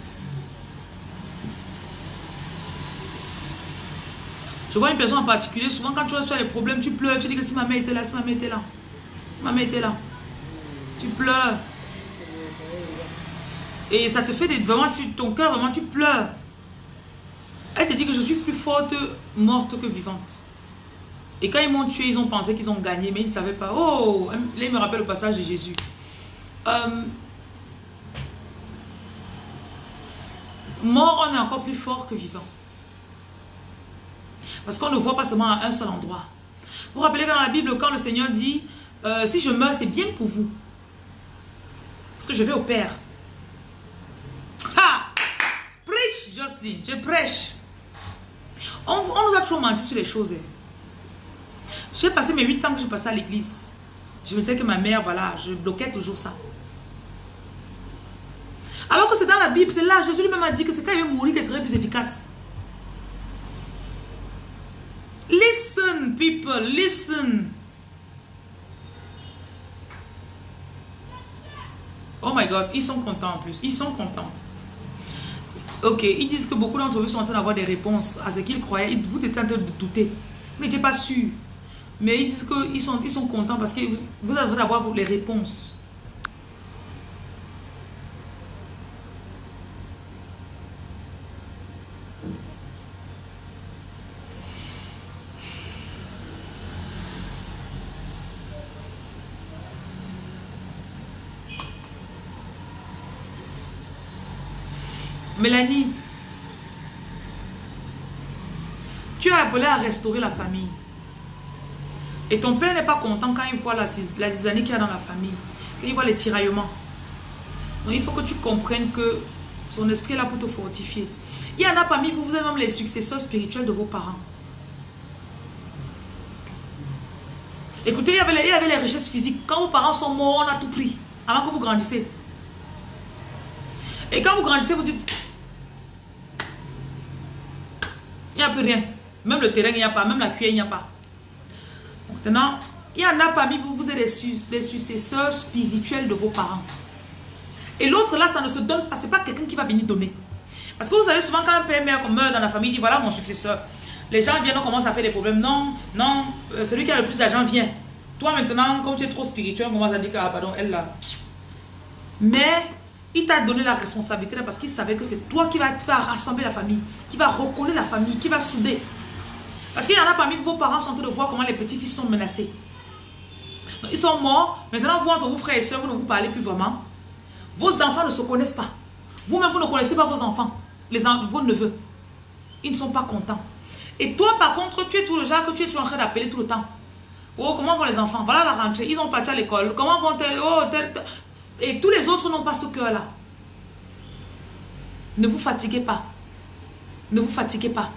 Je vois une personne en particulier, souvent quand tu as, tu as des problèmes, tu pleures, tu dis que si ma mère était là, si ma mère était là, si ma mère était là, tu pleures. Et ça te fait des, vraiment, tu, ton cœur, vraiment, tu pleures. Elle te dit que je suis plus forte morte que vivante. Et quand ils m'ont tué, ils ont pensé qu'ils ont gagné, mais ils ne savaient pas. Oh, là, il me rappelle le passage de Jésus. Euh, mort, on est encore plus fort que vivant. Parce qu'on ne voit pas seulement à un seul endroit. Vous vous rappelez dans la Bible, quand le Seigneur dit, euh, si je meurs, c'est bien pour vous. Parce que je vais au Père. Ha! Preach, Jocelyn, je prêche. On, nous a toujours menti sur les choses. hein. J'ai passé mes 8 ans que je passais à l'église. Je me disais que ma mère, voilà, je bloquais toujours ça. Alors que c'est dans la Bible, c'est là, Jésus lui-même a dit que c'est quand il va mourir qu'il serait plus efficace. Listen, people, listen. Oh my God, ils sont contents en plus. Ils sont contents. Ok, ils disent que beaucoup d'entre vous sont en train d'avoir des réponses à ce qu'ils croyaient. Vous êtes en train de douter. Vous n'étiez pas sûr. Mais ils disent qu'ils sont, ils sont contents parce que vous, vous avez d'avoir les réponses. Tu es appelée à restaurer la famille. Et ton père n'est pas content quand il voit la, la zizanie qu'il y a dans la famille, quand il voit les tiraillements. Donc il faut que tu comprennes que son esprit est là pour te fortifier. Il y en a parmi vous, vous êtes même les successeurs spirituels de vos parents. Écoutez, il y avait les, il y avait les richesses physiques. Quand vos parents sont morts, on a tout pris avant que vous grandissez. Et quand vous grandissez, vous dites, il n'y a plus rien. Même le terrain, il n'y a pas. Même la cuillère, il n'y a pas. Maintenant, il y en a parmi vous, vous êtes les, su- les successeurs spirituels de vos parents. Et l'autre là, ça ne se donne pas. Ce n'est pas quelqu'un qui va venir donner. Parce que vous savez, souvent, quand un père mère meurt dans la famille, il dit voilà mon successeur. Les gens viennent, on commence à faire des problèmes. Non, non, euh, celui qui a le plus d'argent vient. Toi maintenant, comme tu es trop spirituel, on commence à dire ah, pardon, elle là. Mais il t'a donné la responsabilité parce qu'il savait que c'est toi qui vas, rassembler la famille, qui va recoller la famille, qui va souder. Parce qu'il y en a parmi vous, vos parents sont en train de voir comment les petits-fils sont menacés. Ils sont morts. Maintenant, vous, entre vos frères et soeurs, vous ne vous parlez plus vraiment. Vos enfants ne se connaissent pas. Vous-même, vous ne connaissez pas vos enfants, les vos neveux. Ils ne sont pas contents. Et toi, par contre, tu es tout le genre que tu es toujours en train d'appeler tout le temps. Oh, comment vont les enfants? Voilà la rentrée. Ils ont parti à l'école. Comment vont elles Oh. Et tous les autres n'ont pas ce cœur-là. Ne vous fatiguez pas. Ne vous fatiguez pas.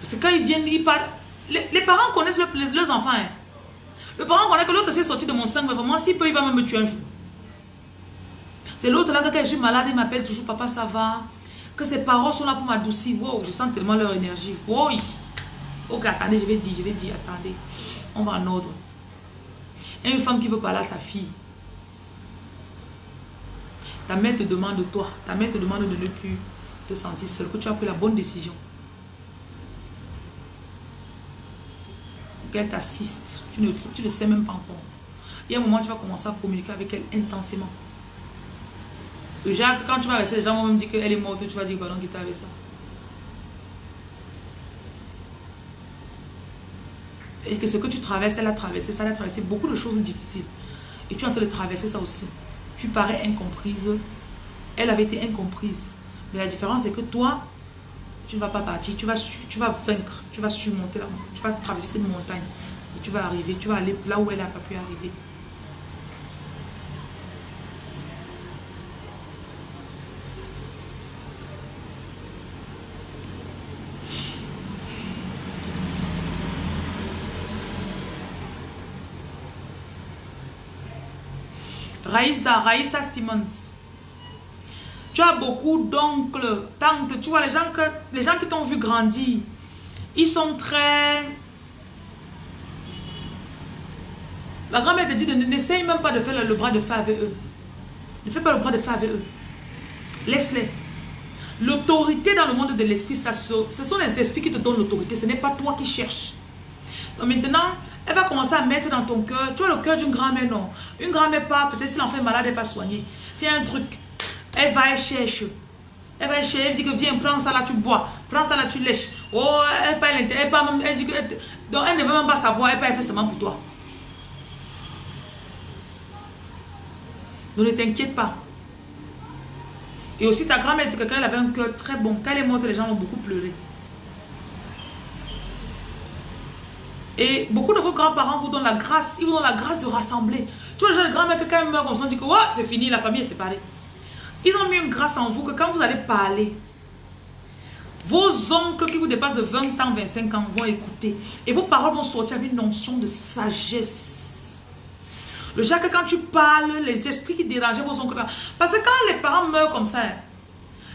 Parce que quand ils viennent, ils parlent. Les, les parents connaissent le- leurs enfants. hein. Le parent connaît que l'autre s'est sorti de mon sang, mais vraiment, s'il peut, il va même me tuer un jour. C'est l'autre là, que quand je suis malade, il m'appelle toujours Papa, ça va? Que ses paroles sont là pour m'adoucir. Wow, je sens tellement leur énergie. Wow. Ok, attendez, je vais dire, je vais dire, attendez. On va en ordre. Une femme qui veut parler à sa fille. Ta mère te demande de toi, ta mère te demande de ne plus te sentir seule, que tu as pris la bonne décision. Qu'elle t'assiste. Tu ne, tu ne sais même pas encore. Il y a un moment, tu vas commencer à communiquer avec elle intensément. Jacques, quand tu vas rester, les gens vont même dire qu'elle est morte, tu vas dire, pardon, qui t'a avec ça? Et que ce que tu traverses, elle a traversé ça, elle a traversé beaucoup de choses difficiles. Et tu es en train de traverser ça aussi. Tu parais incomprise. Elle avait été incomprise. Mais la différence, c'est que toi, tu ne vas pas partir. Tu vas, vaincre. Tu vas surmonter la Tu vas traverser cette montagne. Et tu vas arriver. Tu vas aller là où elle n'a pas pu arriver. Raïsa Simmons. Tu as beaucoup d'oncles, tantes, tu vois, les gens, que, les gens qui t'ont vu grandir, ils sont très... La grand-mère te dit, n'essaye même pas de faire le, bras de fer avec eux. Ne fais pas le bras de fer avec eux. Laisse-les. L'autorité dans le monde de l'esprit, ce sont les esprits qui te donnent l'autorité. Ce n'est pas toi qui cherches. Donc maintenant, elle va commencer à mettre dans ton cœur, tu as le cœur d'une grand-mère, non. Une grand-mère pas, peut-être si l'enfant est malade, elle pas soigner. C'est un truc. Elle va, elle cherche. Elle va chercher, elle dit que viens, prends ça là, tu bois. Prends ça là, tu lèches. Oh, elle elle, pas, elle dit que, donc elle ne veut même pas savoir, elle pas, elle fait seulement pour toi. Donc ne t'inquiète pas. Et aussi ta grand-mère dit que quand elle avait un cœur très bon, quand elle est morte, les gens ont beaucoup pleuré. Et beaucoup de vos grands-parents vous donnent la grâce, ils vous donnent la grâce de rassembler. Tu vois, les grands-mères, quand ils meurent comme ça, on dit que ouais, c'est fini, la famille est séparée. Ils ont mis une grâce en vous que quand vous allez parler, vos oncles qui vous dépassent de 20 ans, 25 ans vont écouter. Et vos paroles vont sortir avec une notion de sagesse. Le Jacques, quand tu parles, les esprits qui dérangeaient vos oncles. Parce que quand les parents meurent comme ça,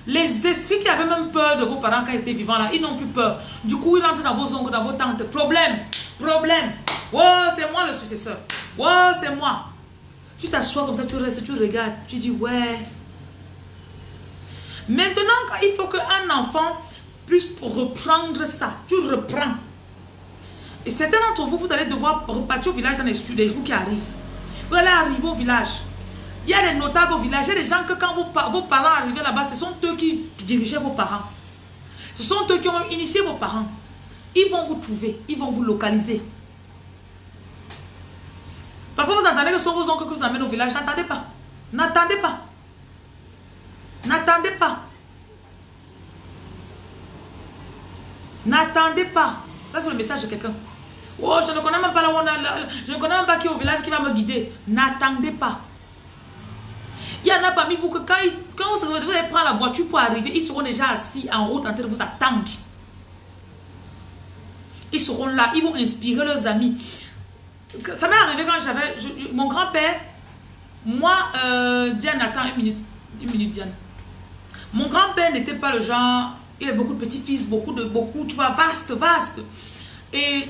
les esprits qui avaient même peur de vos parents quand ils étaient vivants là, ils n'ont plus peur. Du coup, ils rentrent dans vos oncles, dans vos tantes. Problème, problème. Oh, c'est moi le successeur. Oh, c'est moi. Tu t'assois comme ça, tu restes, tu regardes, tu dis ouais. Maintenant, il faut qu'un enfant puisse reprendre ça, tu reprends. Et certains d'entre vous, vous allez devoir repartir au village dans les, les jours qui arrivent. Vous allez arriver au village. Il y a des notables au village. Il y a des gens que quand vos, parents arrivaient là-bas, ce sont eux qui dirigeaient vos parents. Ce sont eux qui ont initié vos parents. Ils vont vous trouver. Ils vont vous localiser. Parfois, vous entendez que ce sont vos oncles que vous amènent au village. N'attendez pas. N'attendez pas. N'attendez pas. N'attendez pas. Ça, c'est le message de quelqu'un. Oh, je ne connais même pas là où on a, je ne connais même pas qui est au village qui va me guider. N'attendez pas. Il y en a parmi vous que quand, quand vous, allez prendre la voiture pour arriver, ils seront déjà assis en route en train de vous attendre. Ils seront là, ils vont inspirer leurs amis. Ça m'est arrivé quand j'avais... Mon grand-père, moi, euh, Diane, attends une minute. Une minute, Diane. Mon grand-père n'était pas le genre... Il avait beaucoup de petits-fils, beaucoup de... beaucoup, tu vois, vaste, vaste. Et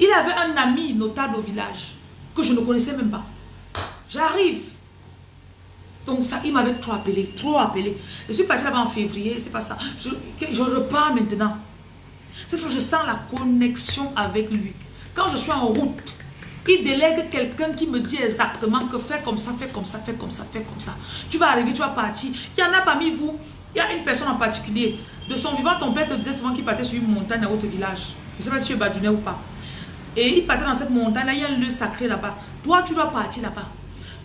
il avait un ami notable au village que je ne connaissais même pas. J'arrive. Donc ça, il m'avait trop appelé, trop appelé. Je suis partie là-bas en février, c'est pas ça. Je, repars maintenant. Cette fois, je sens la connexion avec lui. Quand je suis en route, il délègue quelqu'un qui me dit exactement que fais comme ça, fais comme ça, fais comme ça, fais comme ça. Tu vas arriver, tu vas partir. Il y en a parmi vous, il y a une personne en particulier. De son vivant, ton père te disait souvent qu'il partait sur une montagne à votre village. Je ne sais pas si tu es badounet ou pas. Et il partait dans cette montagne, là, il y a un lieu sacré là-bas. Toi, tu dois partir là-bas.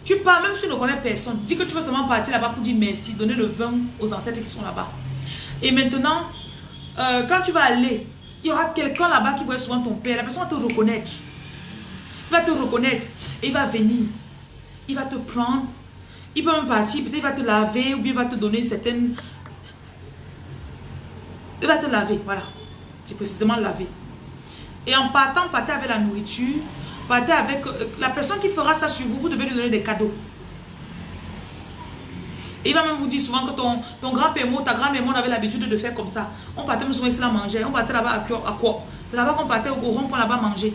Tu pars, même si tu ne connais personne, dis que tu veux seulement partir là-bas pour dire merci, donner le vin aux ancêtres qui sont là-bas. Et maintenant, euh, quand tu vas aller, il y aura quelqu'un là-bas qui voit souvent ton père. La personne va te reconnaître. Il va te reconnaître et il va venir. Il va te prendre. Il peut même partir. Peut-être il va te laver ou bien il va te donner certaines... Il va te laver, voilà. C'est précisément laver. Et en partant, partez avec la nourriture Partez avec euh, la personne qui fera ça sur vous, vous devez lui donner des cadeaux. Et il va même vous dire souvent que ton, ton grand-père, ta grand-mère on avait l'habitude de faire comme ça. On partait même souvent ici là manger. On partait là-bas à, quoi? C'est là-bas qu'on partait au rond pour là-bas manger.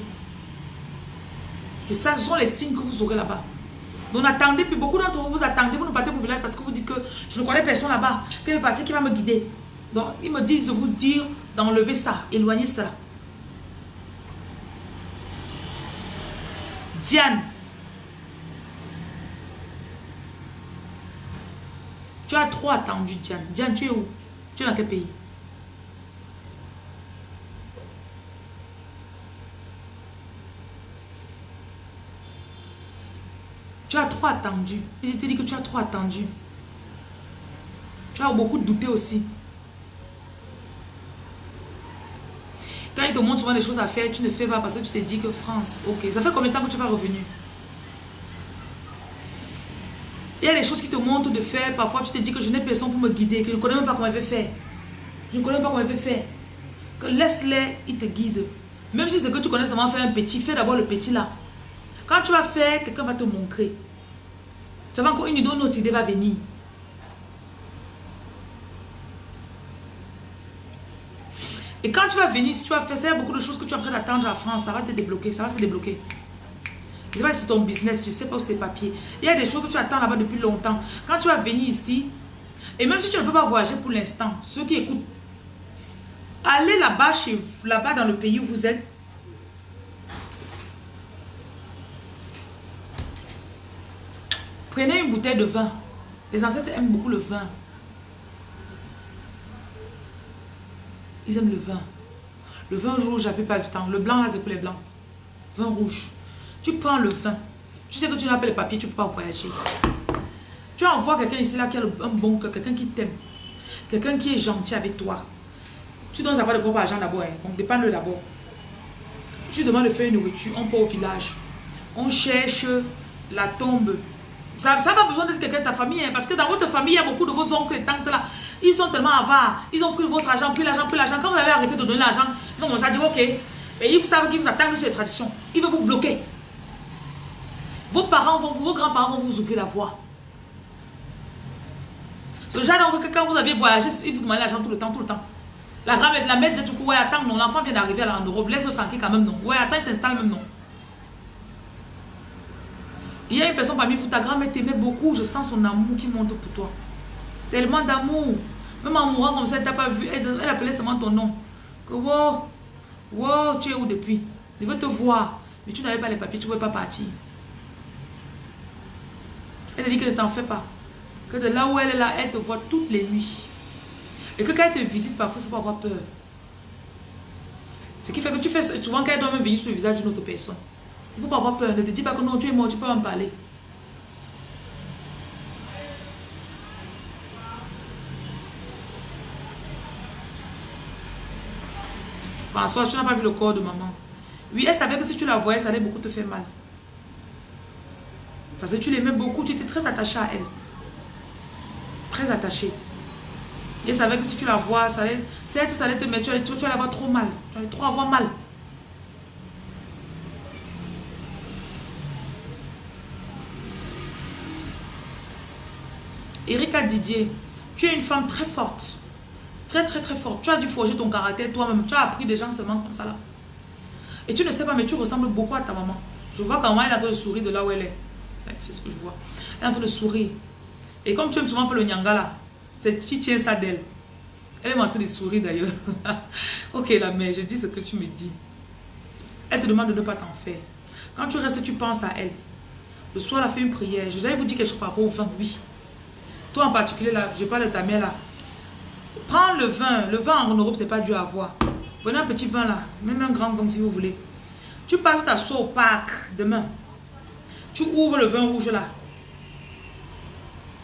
C'est ça, ce sont les signes que vous aurez là-bas. Donc attendez, puis beaucoup d'entre vous, vous attendez, vous ne partez pour village parce que vous dites que je ne connais personne là-bas, va partir, qui va me guider. Donc ils me disent de vous dire d'enlever ça, éloigner ça. Diane, Tu as trop attendu, Diane. Diane, tu es où? Tu es dans quel pays? Tu as trop attendu. je te dis que tu as trop attendu. Tu as beaucoup douté aussi. Quand il te montre souvent des choses à faire, tu ne fais pas parce que tu te dis que France, ok. Ça fait combien de temps que tu vas revenir Il y a des choses qui te montrent de faire. Parfois, tu te dis que je n'ai personne pour me guider, que je ne connais même pas comment il veut faire. Je ne connais même pas comment il veut faire. Que laisse-les, ils te guident. Même si c'est que tu connais seulement faire un petit, fais d'abord le petit là. Quand tu vas faire, quelqu'un va te montrer. Tu vas encore une idée, une autre idée va venir. Et quand tu vas venir, si tu vas faire, ça, il y a beaucoup de choses que tu es en train d'attendre en France, ça va te débloquer, ça va se débloquer. Je sais pas si c'est ton business, je sais pas où c'est tes papiers. Il y a des choses que tu attends là-bas depuis longtemps. Quand tu vas venir ici, et même si tu ne peux pas voyager pour l'instant, ceux qui écoutent, allez là-bas, chez là-bas dans le pays où vous êtes. Prenez une bouteille de vin. Les ancêtres aiment beaucoup le vin. Ils aiment le vin. Le vin rouge, j'appelle pas du temps. Le blanc, c'est pour les blancs. Vin rouge. Tu prends le vin. Tu sais que tu n'as pas les papiers, tu ne peux pas voyager. Tu envoies quelqu'un ici là qui a un bon cœur, quelqu'un qui t'aime. Quelqu'un qui est gentil avec toi. Tu donnes d'abord de gros argent d'abord. Hein. Donc dépend-le d'abord. Tu demandes de faire une nourriture, on part au village. On cherche la tombe. Ça n'a pas besoin d'être quelqu'un de ta famille. Hein, parce que dans votre famille, il y a beaucoup de vos oncles et tantes là. Ils sont tellement avares. Ils ont pris votre argent, pris l'argent, pris l'argent. Quand vous avez arrêté de donner l'argent, ils ont commencé à dire ok. Et ils savent qu'ils vous attendent sur les traditions. Ils veulent vous bloquer. Vos parents, vont, vos grands-parents vont vous ouvrir la voie. Le genre que quand vous avez voyagé, ils vous demandent l'argent tout le temps, tout le temps. La grand-mère, la mère disait tout coup, ouais, attends, non, l'enfant vient d'arriver en Europe, laisse-le tranquille quand même, non. Ouais, attends, il s'installe même, non. Il y a une personne parmi vous, ta grand-mère t'aimait beaucoup, je sens son amour qui monte pour toi. Tellement d'amour. Même en mourant comme ça, elle t'a pas vu, elle, appelait seulement ton nom. Que wow, wow, tu es où depuis? Je veux te voir. Mais tu n'avais pas les papiers, tu ne pouvais pas partir. Elle te dit que ne t'en fais pas. Que de là où elle est là, elle te voit toutes les nuits. Et que quand elle te visite, parfois, il ne faut pas avoir peur. Ce qui fait que tu fais souvent quand elle doit même venir sur le visage d'une autre personne. Il ne faut pas avoir peur. Ne te dis pas que non, tu es mort, tu peux en parler. François, tu n'as pas vu le corps de maman. Oui, elle savait que si tu la voyais, ça allait beaucoup te faire mal. Parce que tu l'aimais beaucoup, tu étais très attaché à elle. Très attaché. Et elle savait que si tu la vois, ça allait, ça allait te mettre, tu allais, tu allais trop mal. Tu allais trop avoir mal. Erika Didier, tu es une femme très forte. Très, très, très forte. Tu as dû forger ton caractère toi-même. Tu as appris des gens seulement comme ça là. Et tu ne sais pas, mais tu ressembles beaucoup à ta maman. Je vois comment elle a en train de sourire de là où elle est. C'est ce que je vois. Elle est en train de sourire. Et comme tu aimes souvent faire le nyanga là, tu tiens ça d'elle. Elle est en train de sourire d'ailleurs. ok la mère, je dis ce que tu me dis. Elle te demande de ne pas t'en faire. Quand tu restes, tu penses à elle. Le soir, elle a fait une prière. Je vais vous dire quelque chose par rapport au vin. Oui. Toi en particulier, là, je parle de ta mère là. Prends le vin. Le vin en Europe, c'est pas dur à avoir. Prenez un petit vin là. Même un grand vin si vous voulez. Tu passes t'asseoir au parc demain. Tu ouvres le vin rouge là.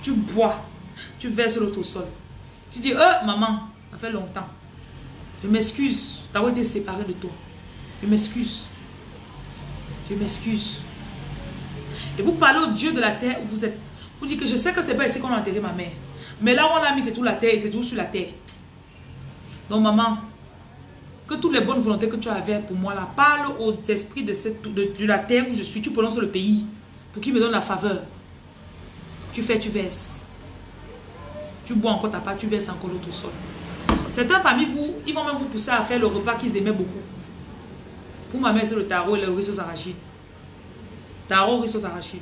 Tu bois. Tu verses l'autre au sol. Tu dis, oh maman, ça fait longtemps. Je m'excuse d'avoir été séparé de toi. Je m'excuse. Je m'excuse. Et vous parlez au Dieu de la terre où vous êtes. Vous dites que je sais que c'est pas ici qu'on a enterré ma mère. Mais là où on a mis, c'est tout la terre, c'est tout sur la terre. Donc maman, que toutes les bonnes volontés que tu avais pour moi là, parle aux esprits de, cette, de la terre où je suis. Tu prononces le pays pour qu'il me donne la faveur. Tu fais, tu verses. Tu bois encore ta part, tu verses encore l'autre sol. Certains parmi vous, ils vont même vous pousser à faire le repas qu'ils aimaient beaucoup. Pour ma mère, c'est le tarot et le riz aux arachides. Tarot, riz aux arachides.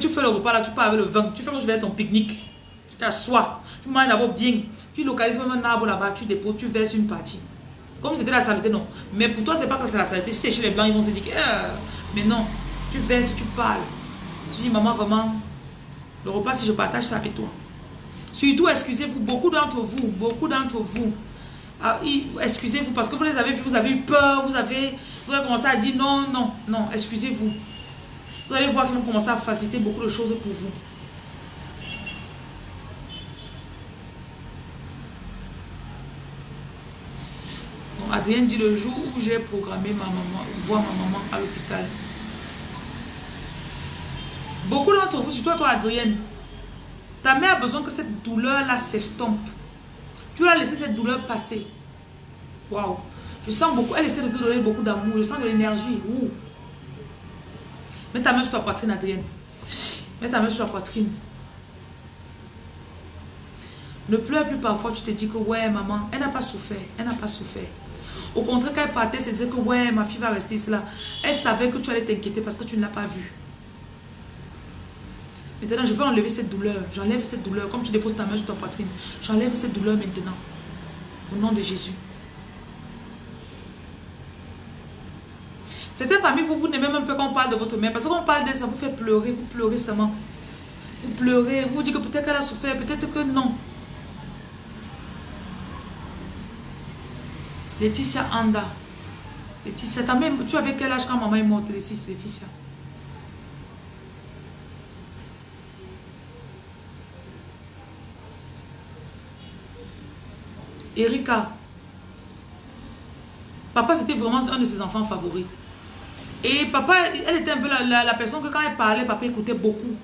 tu fais le repas là, tu pars avec le vin, tu fais comme je vais ton pique-nique. Tu t'assois, tu manges d'abord bien. Tu localises même un arbre là-bas, tu déposes, tu verses une partie. Comme c'était la saleté, non. Mais pour toi, c'est pas que c'est la saleté. Si c'est chez les blancs, ils vont se dire que. Euh, mais non, tu verses, tu parles. Tu dis, maman, vraiment, le repas, si je partage ça avec toi. Surtout, excusez-vous, beaucoup d'entre vous, beaucoup d'entre vous, ah, excusez-vous parce que vous les avez vus, vous avez eu peur, vous avez, vous avez commencé à dire non, non, non, excusez-vous. Vous allez voir qu'ils vont commencer à faciliter beaucoup de choses pour vous. Adrien dit le jour où j'ai programmé ma maman, voir ma maman à l'hôpital. Beaucoup d'entre vous, surtout toi Adrienne, ta mère a besoin que cette douleur-là s'estompe. Tu l'as laissé cette douleur passer. Waouh. Je sens beaucoup, elle essaie de te donner beaucoup d'amour, je sens de l'énergie. Mets ta main sur ta poitrine, Adrienne. Mets ta main sur la poitrine. Ne pleure plus parfois, tu te dis que ouais, maman, elle n'a pas souffert, elle n'a pas souffert. Au contraire, quand elle partait, c'est disait que ouais, ma fille va rester là. Elle savait que tu allais t'inquiéter parce que tu ne l'as pas vue. Maintenant, je vais enlever cette douleur. J'enlève cette douleur. Comme tu déposes ta main sur ta poitrine. J'enlève cette douleur maintenant. Au nom de Jésus. Certains parmi vous, vous n'aimez même pas quand on parle de votre mère. Parce qu'on parle de ça, vous fait pleurer. Vous pleurez seulement. Vous pleurez. Vous dites que peut-être qu'elle a souffert. Peut-être que non. Laetitia Anda. Laetitia, tu avais quel âge quand maman est morte, Laetitia Erika. Papa, c'était vraiment un de ses enfants favoris. Et papa, elle était un peu la, personne que quand elle parlait, papa écoutait beaucoup.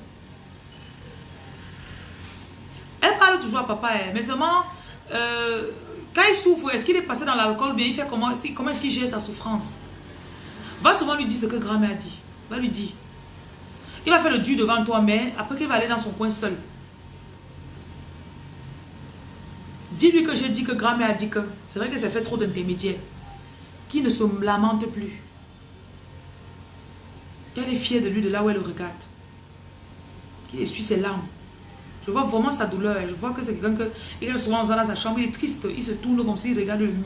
Elle parle toujours à papa, hein, mais seulement... Euh, quand il souffre, est-ce qu'il est passé dans l'alcool bien il fait comment, comment est-ce qu'il gère sa souffrance? Va souvent lui dire ce que grand-mère dit. Va lui dire. Il va faire le dur devant toi, mais après qu'il va aller dans son coin seul. Dis-lui que j'ai dit que grand-mère a dit que c'est vrai que ça fait trop d'intermédiaires. Qui ne se lamente plus. Qu'elle est fière de lui de là où elle le regarde. Qu'il essuie ses larmes. Je vois vraiment sa douleur. Je vois que c'est quelqu'un que, il est souvent dans sa chambre, il est triste. Il se tourne comme s'il regarde le mur.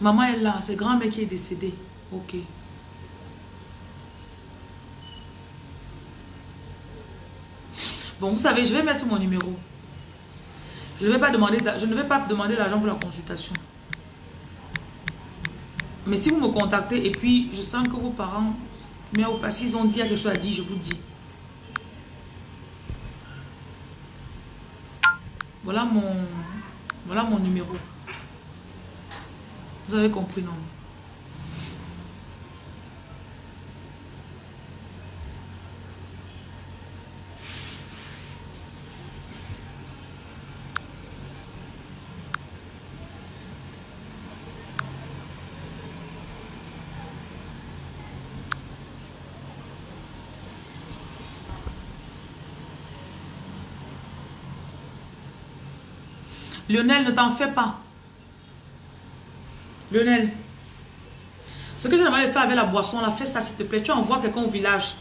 Maman est là, c'est grand-mère qui est décédé. Ok. Bon, vous savez, je vais mettre mon numéro. Je vais pas demander, je ne vais pas demander l'argent pour la consultation. Mais si vous me contactez et puis je sens que vos parents, mais au passé, ils ont dit quelque chose à dire, je vous dis. Voilà mon, voilà mon numéro. Vous avez compris, non? Lionel, ne t'en fais pas. Lionel. Ce que j'ai demandé de faire avec la boisson, là, fais ça s'il te plaît. Tu envoies quelqu'un au village.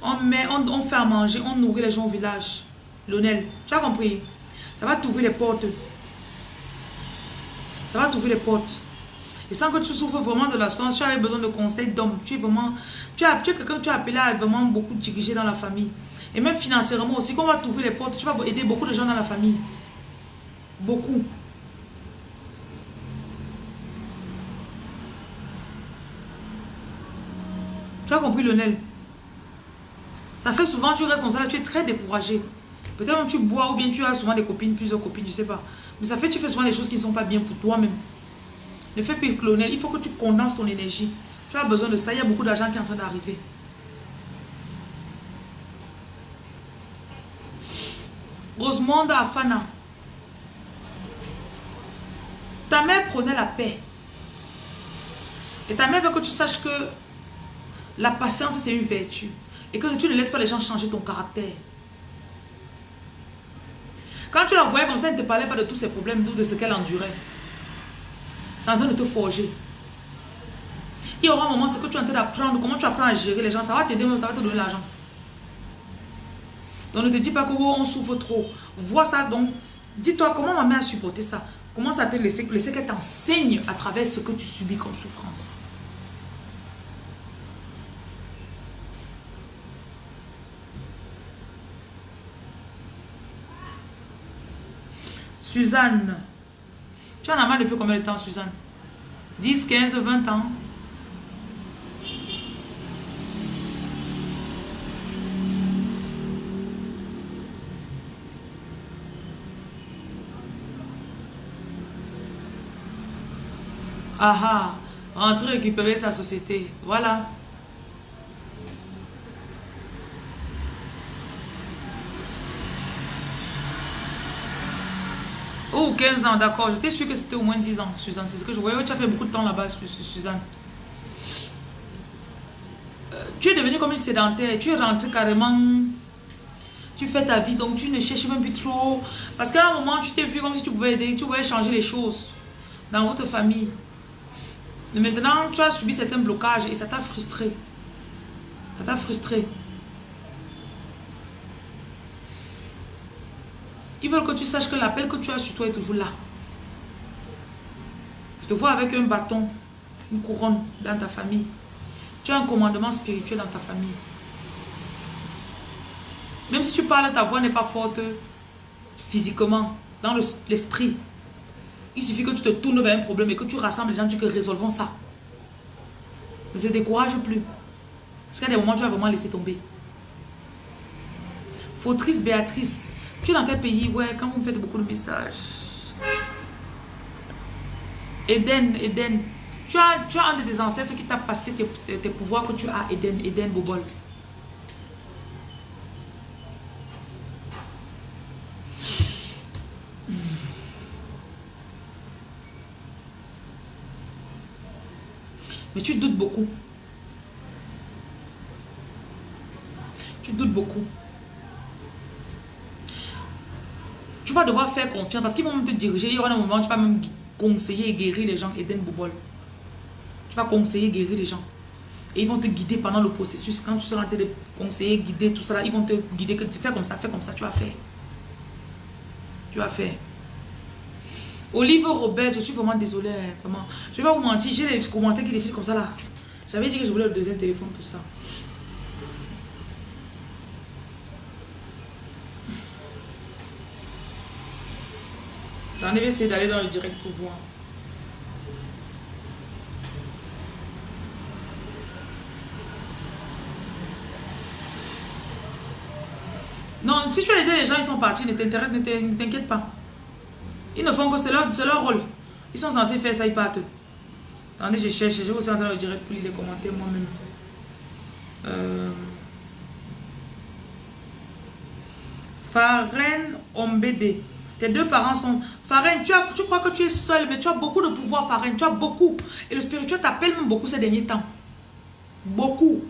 On, met, on, fait à manger, on nourrit les gens au village. Lionel, tu as compris? Ça va t'ouvrir les portes. Ça va t'ouvrir les portes. Et sans que tu souffres vraiment de l'absence, tu avais besoin de conseils d'hommes. Tu es vraiment... Tu tu es quelqu'un que tu as appelé à vraiment beaucoup diriger dans la famille. Et même financièrement aussi, quand on va t'ouvrir les portes, tu vas aider beaucoup de gens dans la famille. Beaucoup. Tu as compris, Lionel? Ça fait souvent, tu restes comme tu es très découragé. Peut-être même tu bois ou bien tu as souvent des copines, plusieurs copines, je sais pas. Mais ça fait tu fais souvent des choses qui ne sont pas bien pour toi-même. Ne fais plus Lionel, il faut que tu condenses ton énergie. Tu as besoin de ça, il y a beaucoup d'argent qui est en train d'arriver. Rosemonde Afana. Ta mère prenait la paix. Et ta mère veut que tu saches que la patience, c'est une vertu. Et que tu ne laisses pas les gens changer ton caractère. Quand tu la voyais comme ça, elle ne te parlait pas de tous ses problèmes, de ce qu'elle endurait. C'est en train de te forger. Il y aura un moment, ce que tu es en train d'apprendre, comment tu apprends à gérer les gens, ça va t'aider, ça va te donner l'argent. Donc ne te dis pas que oh, souffre trop. Vois ça donc. Dis-toi comment ma mère a supporté ça. Comment ça te laisser, laisser qu'elle t'enseigne à travers ce que tu subis comme souffrance. Suzanne. Tu en as mal depuis combien de temps, Suzanne? 10, 15, 20 ans? Ah ah, rentrer récupérer sa société. Voilà. Oh, 15 ans, d'accord. J'étais sûr que c'était au moins 10 ans, Suzanne. C'est ce que je voyais. Tu as fait beaucoup de temps là-bas, Suzanne. Euh, tu es devenu comme une sédentaire. Tu es rentré carrément... Tu fais ta vie, donc tu ne cherches même plus trop. Parce qu'à un moment, tu t'es vu comme si tu pouvais aider. Tu pouvais changer les choses dans votre famille. Mais maintenant, tu as subi certains blocages et ça t'a frustré. Ça t'a frustré. Ils veulent que tu saches que l'appel que tu as sur toi est toujours là. Je te vois avec un bâton, une couronne dans ta famille. Tu as un commandement spirituel dans ta famille. Même si tu parles, ta voix n'est pas forte physiquement, dans l'esprit. Il suffit que tu te tournes vers un problème et que tu rassembles les gens, tu que résolvons ça. Ne te décourage plus. Parce qu'il y a des moments où tu vas vraiment laisser tomber. Fautrice Béatrice, tu es dans quel pays? Ouais, quand vous me faites beaucoup de messages. Eden, Eden. Tu as, tu as un de tes ancêtres qui t'a passé tes, tes, pouvoirs que tu as, Eden, Eden Bobol. Mais tu doutes beaucoup. Tu doutes beaucoup. Tu vas devoir faire confiance parce qu'ils vont te diriger. Il y aura un moment où tu vas même conseiller et guérir les gens. Eden Bobol. Tu vas conseiller et guérir les gens. Et ils vont te guider pendant le processus. Quand tu seras en train de conseiller, guider, tout ça, ils vont te guider. Tu fais comme ça, fais comme ça, tu vas faire. Tu vas faire. Olive Robert, je suis vraiment désolée. Vraiment. Je vais pas vous mentir, j'ai des commentaires qui défilent comme ça là. J'avais dit que je voulais le deuxième téléphone pour ça. J'en ai essayé d'aller dans le direct pour voir. Non, si tu as aidé les gens, ils sont partis, ne t'inquiète pas. Ils ne font que c'est leur, leur rôle. Ils sont censés faire ça, ils partent. Attendez, je cherche. Je vais aussi entrer dans le direct pour lire les commentaires moi-même. Euh... Faren Ombede. Tes deux parents sont... Faren, tu, as, tu crois que tu es seul, mais tu as beaucoup de pouvoir, Faren. Tu as beaucoup. Et le spirituel t'appelle même beaucoup ces derniers temps. Beaucoup.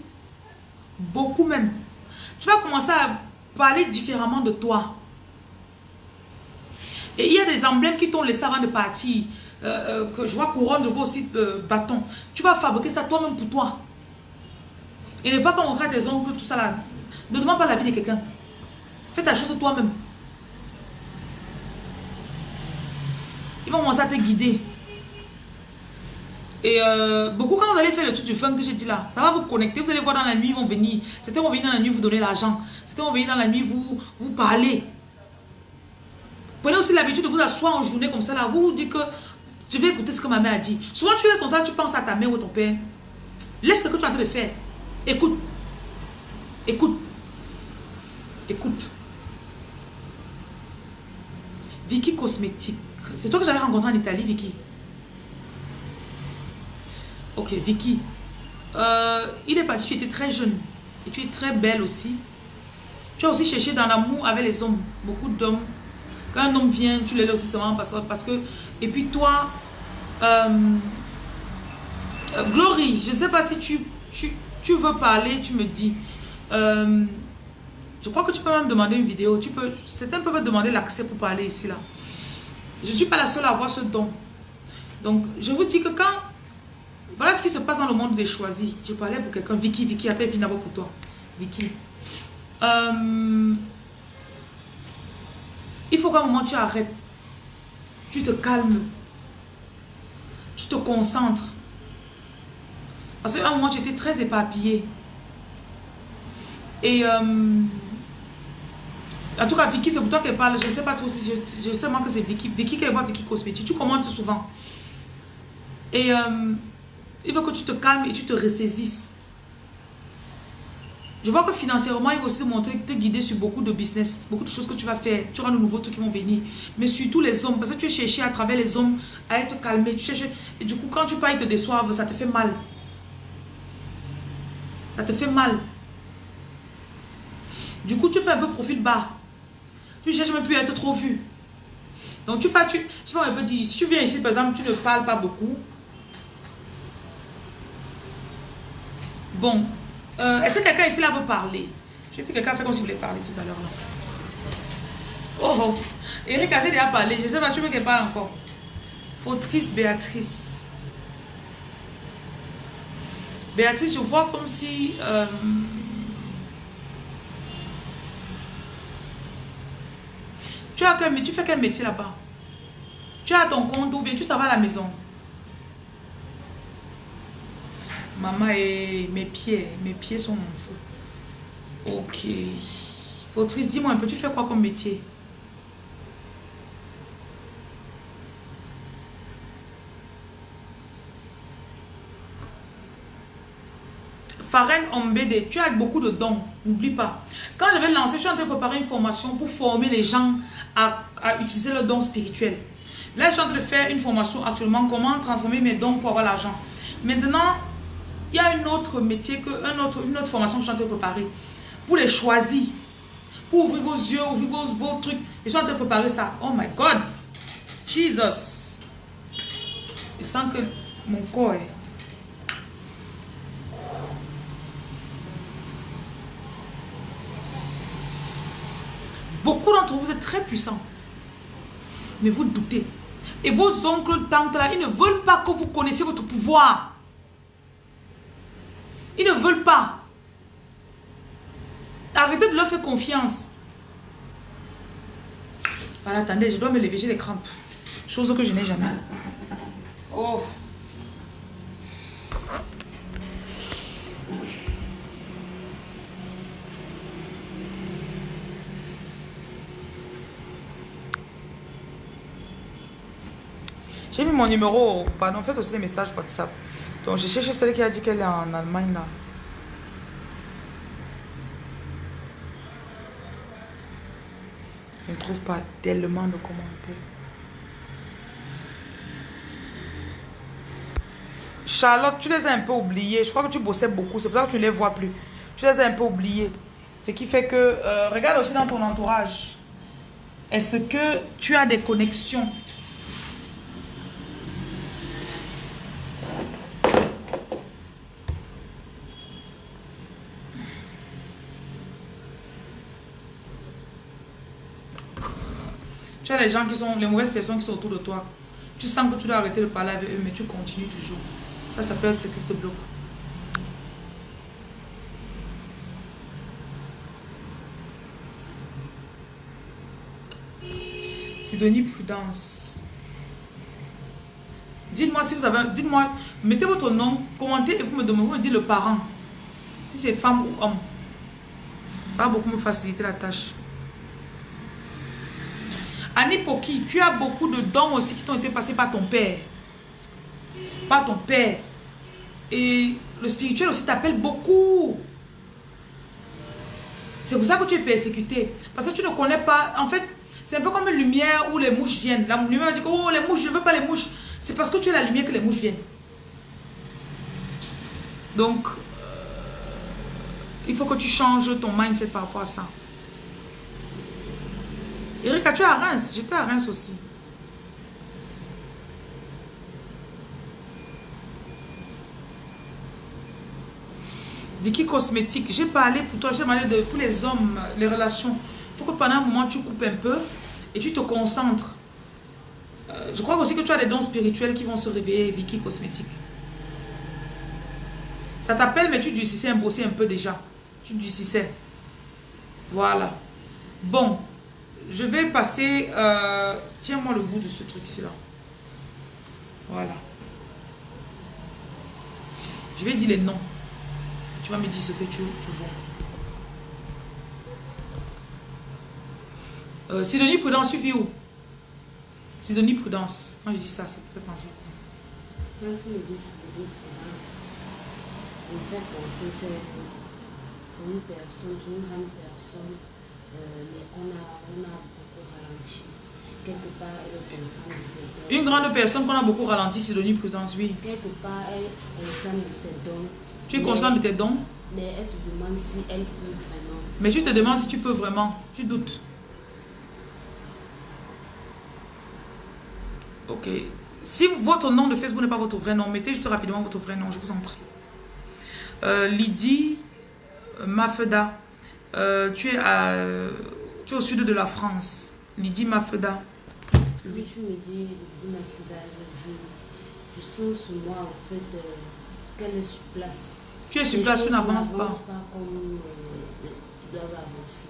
Beaucoup même. Tu vas commencer à parler différemment de toi. Et il y a des emblèmes qui t'ont laissé avant de partir. Euh, euh, que je vois couronne, je vois aussi euh, bâton. Tu vas fabriquer ça toi-même pour toi. Et ne pas montrer à tes oncles, tout ça là. Ne demande pas la vie de quelqu'un. Fais ta chose toi-même. Ils vont commencer à te guider. Et beaucoup, quand vous allez faire le truc du fun que j'ai dit là, ça va vous connecter. Vous allez voir dans la nuit, ils vont venir. C'était vont venir dans la nuit vous donner l'argent. C'était vont venir dans la nuit vous, vous parler. Prenez aussi l'habitude de vous asseoir en journée comme ça là. Vous vous dites que je vais écouter ce que ma mère a dit. Souvent tu es comme ça, tu penses à ta mère ou ton père. Laisse ce que tu es en train de faire. Écoute. Écoute. Écoute. Vicky Cosmétique. C'est toi que j'avais rencontré en Italie, Vicky. Ok, Vicky. Euh, il est parti, tu étais très jeune. Et tu es très belle aussi. Tu as aussi cherché dans l'amour avec les hommes. Beaucoup d'hommes quand un homme vient, tu l'aides aussi seulement parce, parce que... Et puis toi, euh, Euh, Glory, je ne sais pas si tu, tu, tu, veux parler, tu me dis. Euh, je crois que tu peux même demander une vidéo. Tu peux, certains peuvent demander l'accès pour parler ici, là. Je ne suis pas la seule à avoir ce don. Donc, je vous dis que quand... Voilà ce qui se passe dans le monde des choisis. Je parlais pour quelqu'un. Vicky, Vicky, attends, viens d'abord pour toi. Vicky. Il faut qu'à un moment tu arrêtes. Tu te calmes. Tu te concentres. Parce qu'à un moment tu étais très éparpillé. Et euh, en tout cas, Vicky, c'est pour toi qu'elle parle. Je ne sais pas trop si je, sais moi que c'est Vicky. Vicky qui voit Vicky Cosmétique. Tu commentes souvent. Et euh, il faut que tu te calmes et tu te ressaisisses. Je vois que financièrement, il va aussi te montrer, te guider sur beaucoup de business, beaucoup de choses que tu vas faire. Tu auras de nouveaux trucs qui vont venir. Mais surtout les hommes, parce que tu es cherché à travers les hommes à être calmé. Tu cherches, et du coup, quand tu parles, ils te déçoivent, ça te fait mal. Ça te fait mal. Du coup, tu fais un peu profil bas. Tu cherches même plus à être trop vu. Donc, tu fais, tu, je sais pas, on peut dire, si tu viens ici, par exemple, tu ne parles pas beaucoup. Bon, euh, est-ce que quelqu'un ici là veut parler? J'ai vu quelqu'un faire comme s'il voulait parler tout à l'heure là. Oh oh. Eric a déjà parlé. Je sais pas, tu veux qu'elle parle encore? Fautrice Béatrice. Béatrice, je vois comme si... Euh, tu, as quel, tu fais quel métier là-bas? Tu as ton compte ou bien tu travailles à la maison? Maman et mes pieds, mes pieds sont mon feu. Ok. Fautrice, dis-moi un peu, tu fais quoi comme métier? Farène Ombede, tu as beaucoup de dons, n'oublie pas. Quand je vais lancer, je suis en train de préparer une formation pour former les gens à, à utiliser leurs dons spirituels. Là, je suis en train de faire une formation actuellement, comment transformer mes dons pour avoir l'argent. Maintenant, il y a une autre métier, que, un autre, une autre formation que je suis en train de préparer. Pour les choisir. Pour ouvrir vos yeux, ouvrir vos, trucs. je suis en train de préparer ça. Oh my God. Jesus. Je sens que mon corps est... Beaucoup d'entre vous êtes très puissants. Mais vous doutez. Et vos oncles, tantes là, ils ne veulent pas que vous connaissiez votre pouvoir. Ils ne veulent pas. Arrêtez de leur faire confiance. Voilà, attendez, je dois me lever, j'ai des crampes. Chose que je n'ai jamais. Oh. J'ai mis mon numéro, pardon, faites aussi des messages WhatsApp. Donc, je cherche celle qui a dit qu'elle est en Allemagne là. Je ne trouve pas tellement de commentaires. Charlotte, tu les as un peu oubliés. Je crois que tu bossais beaucoup. C'est pour ça que tu ne les vois plus. Tu les as un peu oubliés. Ce qui fait que... Euh, regarde aussi dans ton entourage. Est-ce que tu as des connexions? Les gens qui sont, les mauvaises personnes qui sont autour de toi. Tu sens que tu dois arrêter de parler avec eux, mais tu continues toujours. Ça, ça peut être ce qui te bloque. Sidonie Prudence. Dites-moi si vous avez... Dites-moi, mettez votre nom, commentez et vous me demandez, vous me dites le parent. Si c'est femme ou homme. Ça va beaucoup me faciliter la tâche. Annie Poki, tu as beaucoup de dons aussi qui t'ont été passés par ton père. Par ton père. Et le spirituel aussi t'appelle beaucoup. C'est pour ça que tu es persécuté. Parce que tu ne connais pas. En fait, c'est un peu comme une lumière où les mouches viennent. La lumière va dire Oh, les mouches, je ne veux pas les mouches. C'est parce que tu es la lumière que les mouches viennent. Donc, euh, il faut que tu changes ton mindset par rapport à ça. Erika, tu es à Reims? J'étais à Reims aussi. Vicky Cosmétique, j'ai parlé pour toi, j'ai parlé de tous les hommes, les relations. Il faut que pendant un moment, tu coupes un peu et tu te concentres. Euh, je crois aussi que tu as des dons spirituels qui vont se réveiller, Vicky Cosmétique. Ça t'appelle, mais tu durcissais un, un peu déjà. Tu durcissais. Voilà. Bon, je vais passer... Euh, Tiens-moi le bout de ce truc-ci là. Voilà. Je vais dire les noms. Tu vas me dire ce que tu, tu vois. Euh, Sidonie Prudence, suffit où? Sidonie Prudence. Quand je dis ça, ça peut penser quoi? Quand tu dis Sidonie Prudence, c'est une personne, une grande personne, Une grande personne qu'on a beaucoup ralenti, Sidonie Prudence, oui. Tu es consciente de tes dons? Mais elle se demande si elle peut vraiment. Mais tu te demandes si tu peux vraiment. Tu doutes. Ok. Si votre nom de Facebook n'est pas votre vrai nom, mettez juste rapidement votre vrai nom, je vous en prie. Euh, Lydie Mafeda, euh, tu, es à, tu es au sud de la France. Lydie Mafeda. Oui, je me dis, Lydie Mafeda, je, je, sens sur moi en fait euh, qu'elle est sur place. Tu es sur place, tu n'avances pas. pas comme euh, doivent avancer.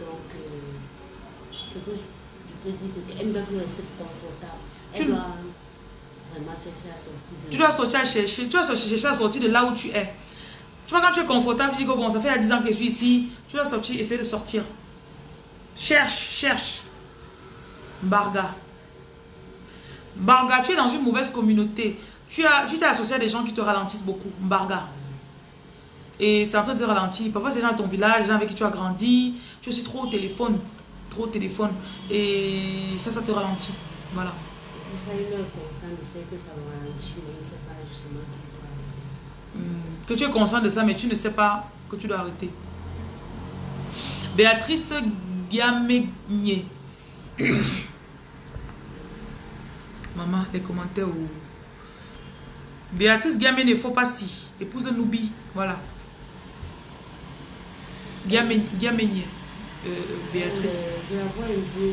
Donc, euh, ce que je, peux dire, c'est qu'elle doit rester confortable. Elle doit vraiment chercher à sortir de... Tu dois sortir à chercher, tu dois chercher à sortir de là où tu es. Tu vois, quand tu es confortable, tu dis que bon, ça fait 10 ans que je suis ici, tu dois sortir, essayer de sortir. Cherche, cherche. Barga. Barga, tu es dans une mauvaise communauté. Tu t'es associé à des gens qui te ralentissent beaucoup. Barga. Et c'est en train de te ralentir. Parfois, c'est gens à ton village, les gens avec qui tu as grandi. Tu suis trop au téléphone. Trop au téléphone. Et ça, ça te ralentit. Voilà. Est conscient du fait que ça me ralentit, mais il pas justement hmm. Que tu es conscient de ça, mais tu ne sais pas que tu dois arrêter. Béatrice Giamegné. Maman, les commentaires où... Béatrice Giamé ne faut pas si. Épouse Noubi. Voilà. Giamé, euh, Béatrice. Euh, je la vois un peu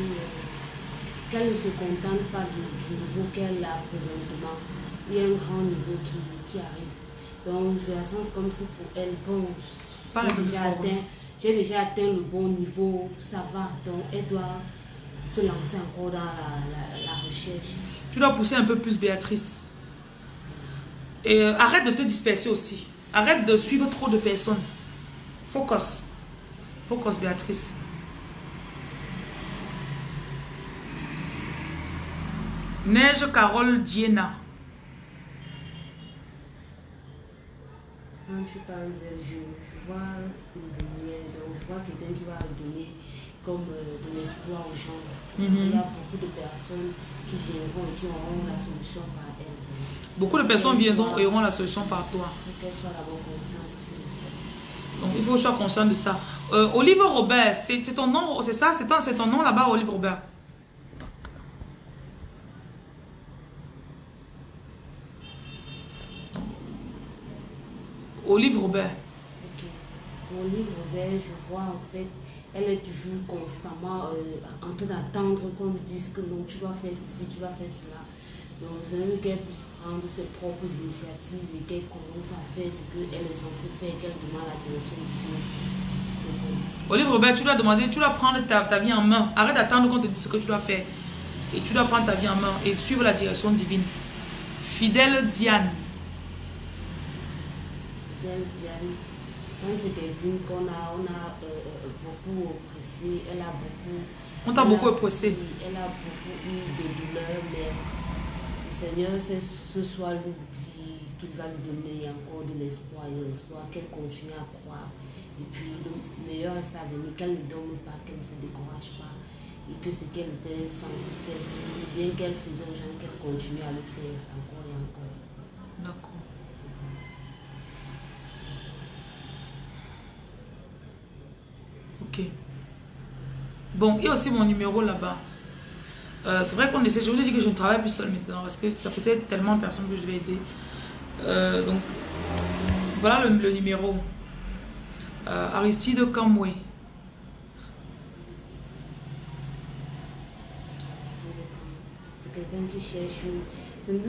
qu'elle ne se contente pas du, niveau qu'elle a présentement. Il y a un grand niveau qui arrive. Donc je la sens comme si pour elle, bon, j'ai déjà, atteint, déjà atteint le bon niveau, ça va. Donc elle doit se lancer encore dans la, la, recherche. Tu dois pousser un peu plus Béatrice. Et arrête de te disperser aussi. Arrête de suivre trop de personnes. Focus. Focus, Béatrice. Neige Carole Diena. Quand tu parles de je, vois une lumière, donc je vois quelqu'un qui va donner comme euh, de l'espoir aux gens. Mm -hmm. Il y a beaucoup de personnes qui viendront et qui auront la solution par elles. Beaucoup de personnes viendront et auront la solution par toi. Qu'elles soient d'abord conscientes donc, il faut que tu sois conscient de ça. Euh, Olive Robert, c'est ton nom, c'est ça, c'est ton, ton nom là-bas, Olive Robert? Olive Robert. Ok. Olive Robert, je vois en fait, elle est toujours constamment euh, en train d'attendre qu'on lui dise que non, tu dois faire ceci, tu dois faire cela. Donc, c'est mieux qu'elle puisse prendre ses propres initiatives et qu'elle commence à faire ce qu'elle est censée faire, qu'elle demande la direction divine. C'est bon. Olive Robert, tu dois demander, tu dois prendre ta, ta vie en main. Arrête d'attendre qu'on te dise ce que tu dois faire. Et tu dois prendre ta vie en main et suivre la direction divine. Fidèle Diane. Quand c'est quelqu'un qu'on a, on a euh, euh, beaucoup oppressé, elle a beaucoup... On t'a beaucoup oppressé. Elle a beaucoup eu de douleurs, mais Seigneur, ce soir, lui dit qu'il va lui donner encore de l'espoir et l'espoir, qu'elle continue à croire. Et puis, le meilleur reste à venir, qu'elle ne dorme pas, qu'elle ne se décourage pas. Et que ce qu'elle était censée faire, c'est bien qu'elle faisait aux gens, qu'elle continue à le faire encore. D'accord. Ok. Bon, il y a aussi mon numéro là-bas. Euh, c'est vrai qu'on essaie, je vous ai dit que je ne travaille plus seul maintenant parce que ça faisait tellement de personnes que je devais aider. Euh, donc, Voilà le, numéro. Euh, Aristide Kamwe. Quelqu'un qui cherche, c'est.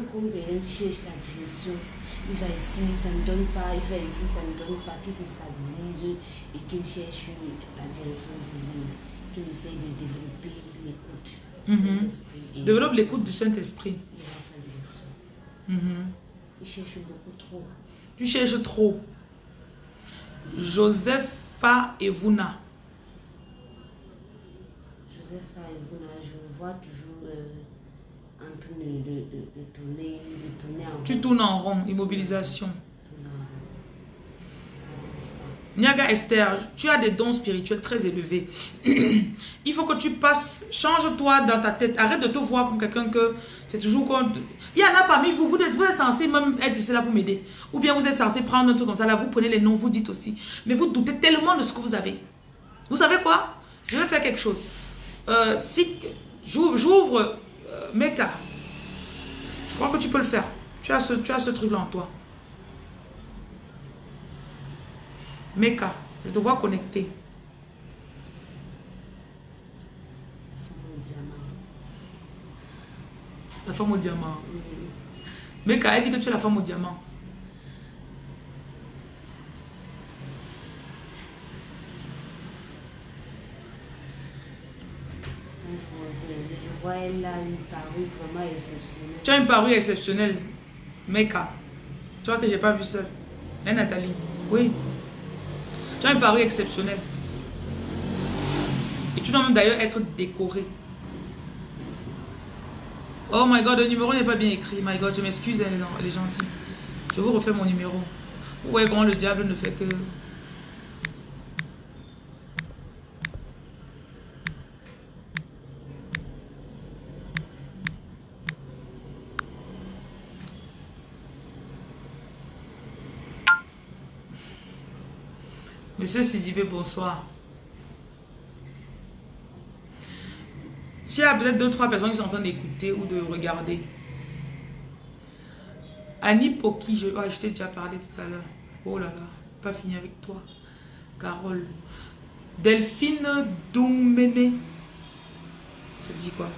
Il va ici, ça ne donne pas, il va ici, ça ne donne pas, qui se stabilise et qui cherche la direction divine, qui essaie de développer l'écoute du Mhm. Saint-Esprit. Développe l'écoute du Saint-Esprit. il va sa direction. Mhm. Il cherche beaucoup trop. Tu cherches trop. Josepha Evuna. Joseph Aïbouna, je vois toujours de, de, de, de tourner, de tourner en Tu tournes en rond. Immobilisation. Niaga Esther, tu as des dons spirituels très élevés. Il faut que tu passes, change-toi dans ta tête. Arrête de te voir comme quelqu'un que c'est toujours comme... Il y en a parmi vous, vous êtes, vous êtes censé même être ici là pour m'aider. Ou bien vous êtes censé prendre un truc comme ça, là, vous prenez les noms, vous dites aussi. Mais vous doutez tellement de ce que vous avez. Vous savez quoi? Je vais faire quelque chose. Euh, si j'ouvre euh, Mecca, je crois que tu peux le faire. Tu as ce, tu as ce truc-là en toi. Mecca, je te vois connecté. Femme au diamant. La femme au diamant. Mm. Mecca, elle dit que tu es la femme au diamant. Elle là une parure vraiment exceptionnelle. Tu as une parure exceptionnelle. Mecca. Tu vois que j'ai pas vu seul. Hein, Nathalie Oui. Tu as une parure exceptionnelle. Et tu dois même d'ailleurs être décoré. Oh my god, le numéro n'est pas bien écrit. My god, je m'excuse hein, les gens. Je vous refais mon numéro. Voyez comment le diable ne fait que... Monsieur Sidibé, bonsoir. S'il y a peut-être deux, trois personnes qui sont en train d'écouter ou de regarder. Annie Poki, je, ah, je t'ai déjà parlé tout à l'heure. Oh là là, pas fini avec toi. Carole. Delphine Doumene. Ça dit quoi?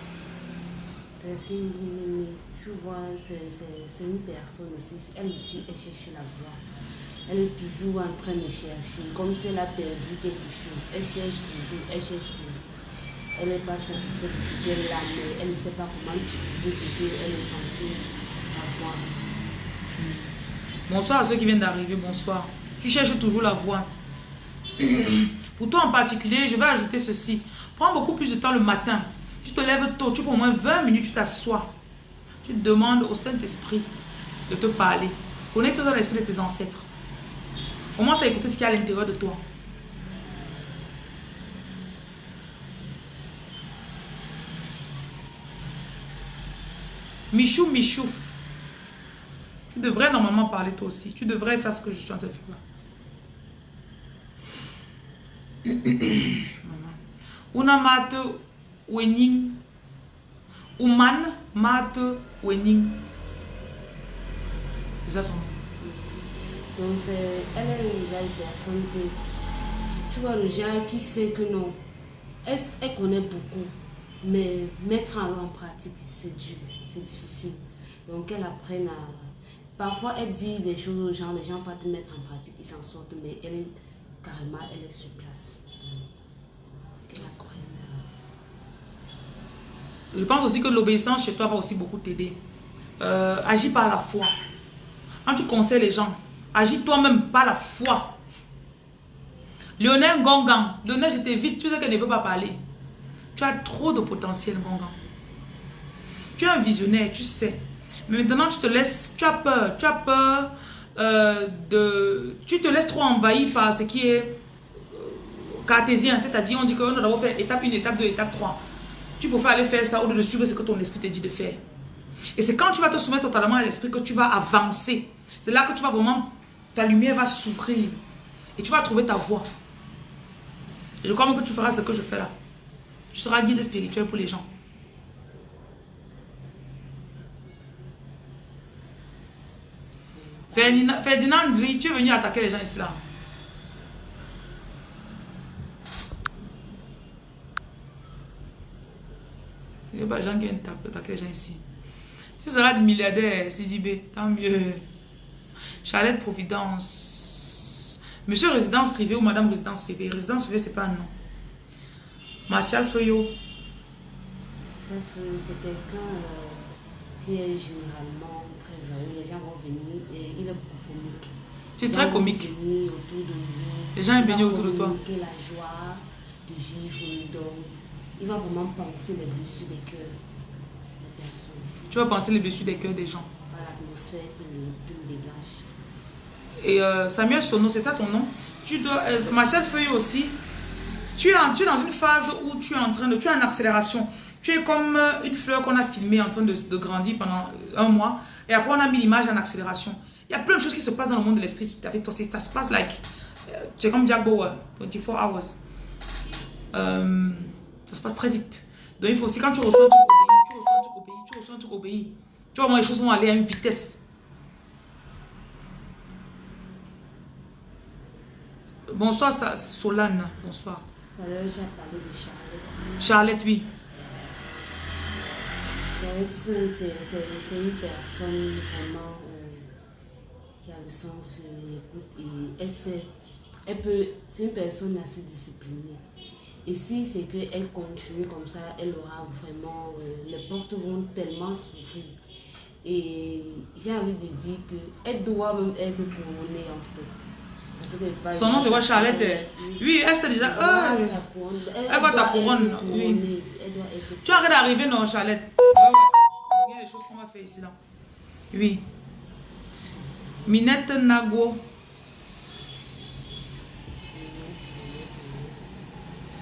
Delphine Doumene, tu vois, c'est une personne aussi. Elle aussi, elle cherche la voie. Elle est toujours en train de chercher, comme si elle a perdu quelque chose. Elle cherche toujours, elle cherche toujours. Elle n'est pas satisfaite de ce qu'elle a, mais elle ne sait pas comment utiliser ce qu'elle est censée avoir. Bonsoir à ceux qui viennent d'arriver, bonsoir. Tu cherches toujours la voie. Pour toi en particulier, je vais ajouter ceci. Prends beaucoup plus de temps le matin. Tu te lèves tôt, tu prends au moins 20 minutes, tu t'assois. Tu demandes au Saint-Esprit de te parler. Connecte-toi dans l'esprit de tes ancêtres. Commence à écouter ce qu'il y a à l'intérieur de toi. Michou, Michou. Tu devrais normalement parler toi aussi. Tu devrais faire ce que je suis en train de faire là. Mate wening. Uman mate wening. C'est ça son nom. Donc, elle est le genre personne que, tu vois, le genre qui sait que non, elle, elle connaît beaucoup, mais mettre en en pratique, c'est dur, c'est difficile. Donc, elle apprenne à. Parfois, elle dit des choses aux gens, les gens pas te mettre en pratique, ils s'en sortent, mais elle, carrément, elle est sur place. Qu'elle apprenne à. Je pense aussi que l'obéissance chez toi va aussi beaucoup t'aider. Euh, agis par la foi. Quand tu conseilles les gens, agis toi-même par la foi. Lionel Gongan. Lionel, je t'invite. Tu sais qu'elle ne veut pas parler. Tu as trop de potentiel, Gongan. Tu es un visionnaire, tu sais. Mais maintenant, tu te laisses, tu as peur. Tu as peur euh, de... Tu te laisses trop envahir par ce qui est euh, cartésien. C'est-à-dire, on dit qu'on doit faire étape 1, étape 2, étape 3. Tu peux aller faire ça au lieu de suivre ce que ton esprit te dit de faire. Et c'est quand tu vas te soumettre totalement à l'esprit que tu vas avancer. C'est là que tu vas vraiment, ta lumière va s'ouvrir. Et tu vas trouver ta voie. Je crois que tu feras ce que je fais là. Tu seras guide spirituel pour les gens. Ferdinand, tu es venu attaquer les gens ici là. Il n'y a pas de gens qui viennent attaquer les gens ici. Tu seras milliardaire, CDB, tant mieux. Charlotte Providence. Monsieur résidence privée ou madame résidence privée? Résidence privée, c'est pas un nom. Martial Feuillot. Ça fait- C'est quelqu'un euh, qui est généralement très joyeux. Les gens vont venir et il est beaucoup comique. Tu es très vont comique. venir autour de lui. Les gens va venir autour de toi. communiquer la joie de vivre. Donc, il va vraiment penser les blessures des cœurs des personnes. Tu vas penser les blessures des cœurs des gens. Et euh, Samuel Sono, c'est ça ton nom? Tu dois. euh, Marcel Feuille aussi. Tu es, en- tu es dans une phase où tu es en train de. Tu es en accélération. Tu es comme euh, une fleur qu'on a filmée en train de, grandir pendant un mois. Et après, on a mis l'image en accélération. Il y a plein de choses qui se passent dans le monde de l'esprit avec toi. c'est- Ça se passe like. euh, es comme Jack Bauer, 24 hours. Euh, ça se passe très vite. Donc il faut aussi, quand tu reçois un truc. Tu reçois un truc. Tu vois, moi, les choses vont aller à une vitesse. Bonsoir, Solane. Bonsoir. L'heure, j'ai parlé de Charlotte. Charlotte, oui. Charlotte, c'est une personne vraiment euh, qui a le sens de l'écoute et elle sait, elle peut, c'est une personne assez disciplinée. Et si c'est qu'elle continue comme ça, elle aura vraiment, euh, les portes vont tellement s'ouvrir. Et j'ai envie de dire qu'elle doit même être couronnée en fait. Son nom, c'est quoi, Charlotte? Oui. Elle sait déjà. Euh, couronne. Elle- voit ta couronne, oui. tu arrêtes d'arriver, non, Charlotte? Regarde les choses qu'on va faire ici, là. Oui. Minette Nago.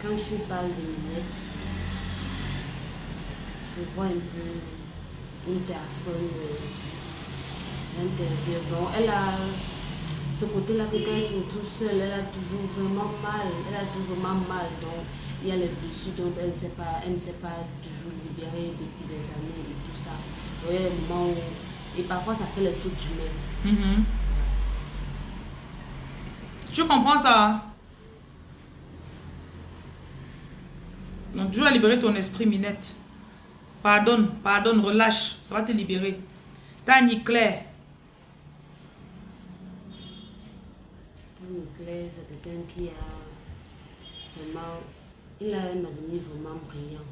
Quand je parle de lunettes, je vois un peu une personne euh, elle a ce côté-là que quand elle se retrouve seule, elle a toujours vraiment mal. Elle a toujours mal. Donc, il y a les blessures dont elle ne s'est pas, elle ne s'est pas toujours libérée depuis des années et tout ça. Donc. Et parfois, ça fait les sauts d'humeur. Mhm. Tu comprends ça? Donc Dieu a libéré ton esprit, Minette. Pardonne, pardonne, relâche. Ça va te libérer. Tani Claire. Tony Claire, c'est quelqu'un qui a vraiment, il a un avenir vraiment brillant.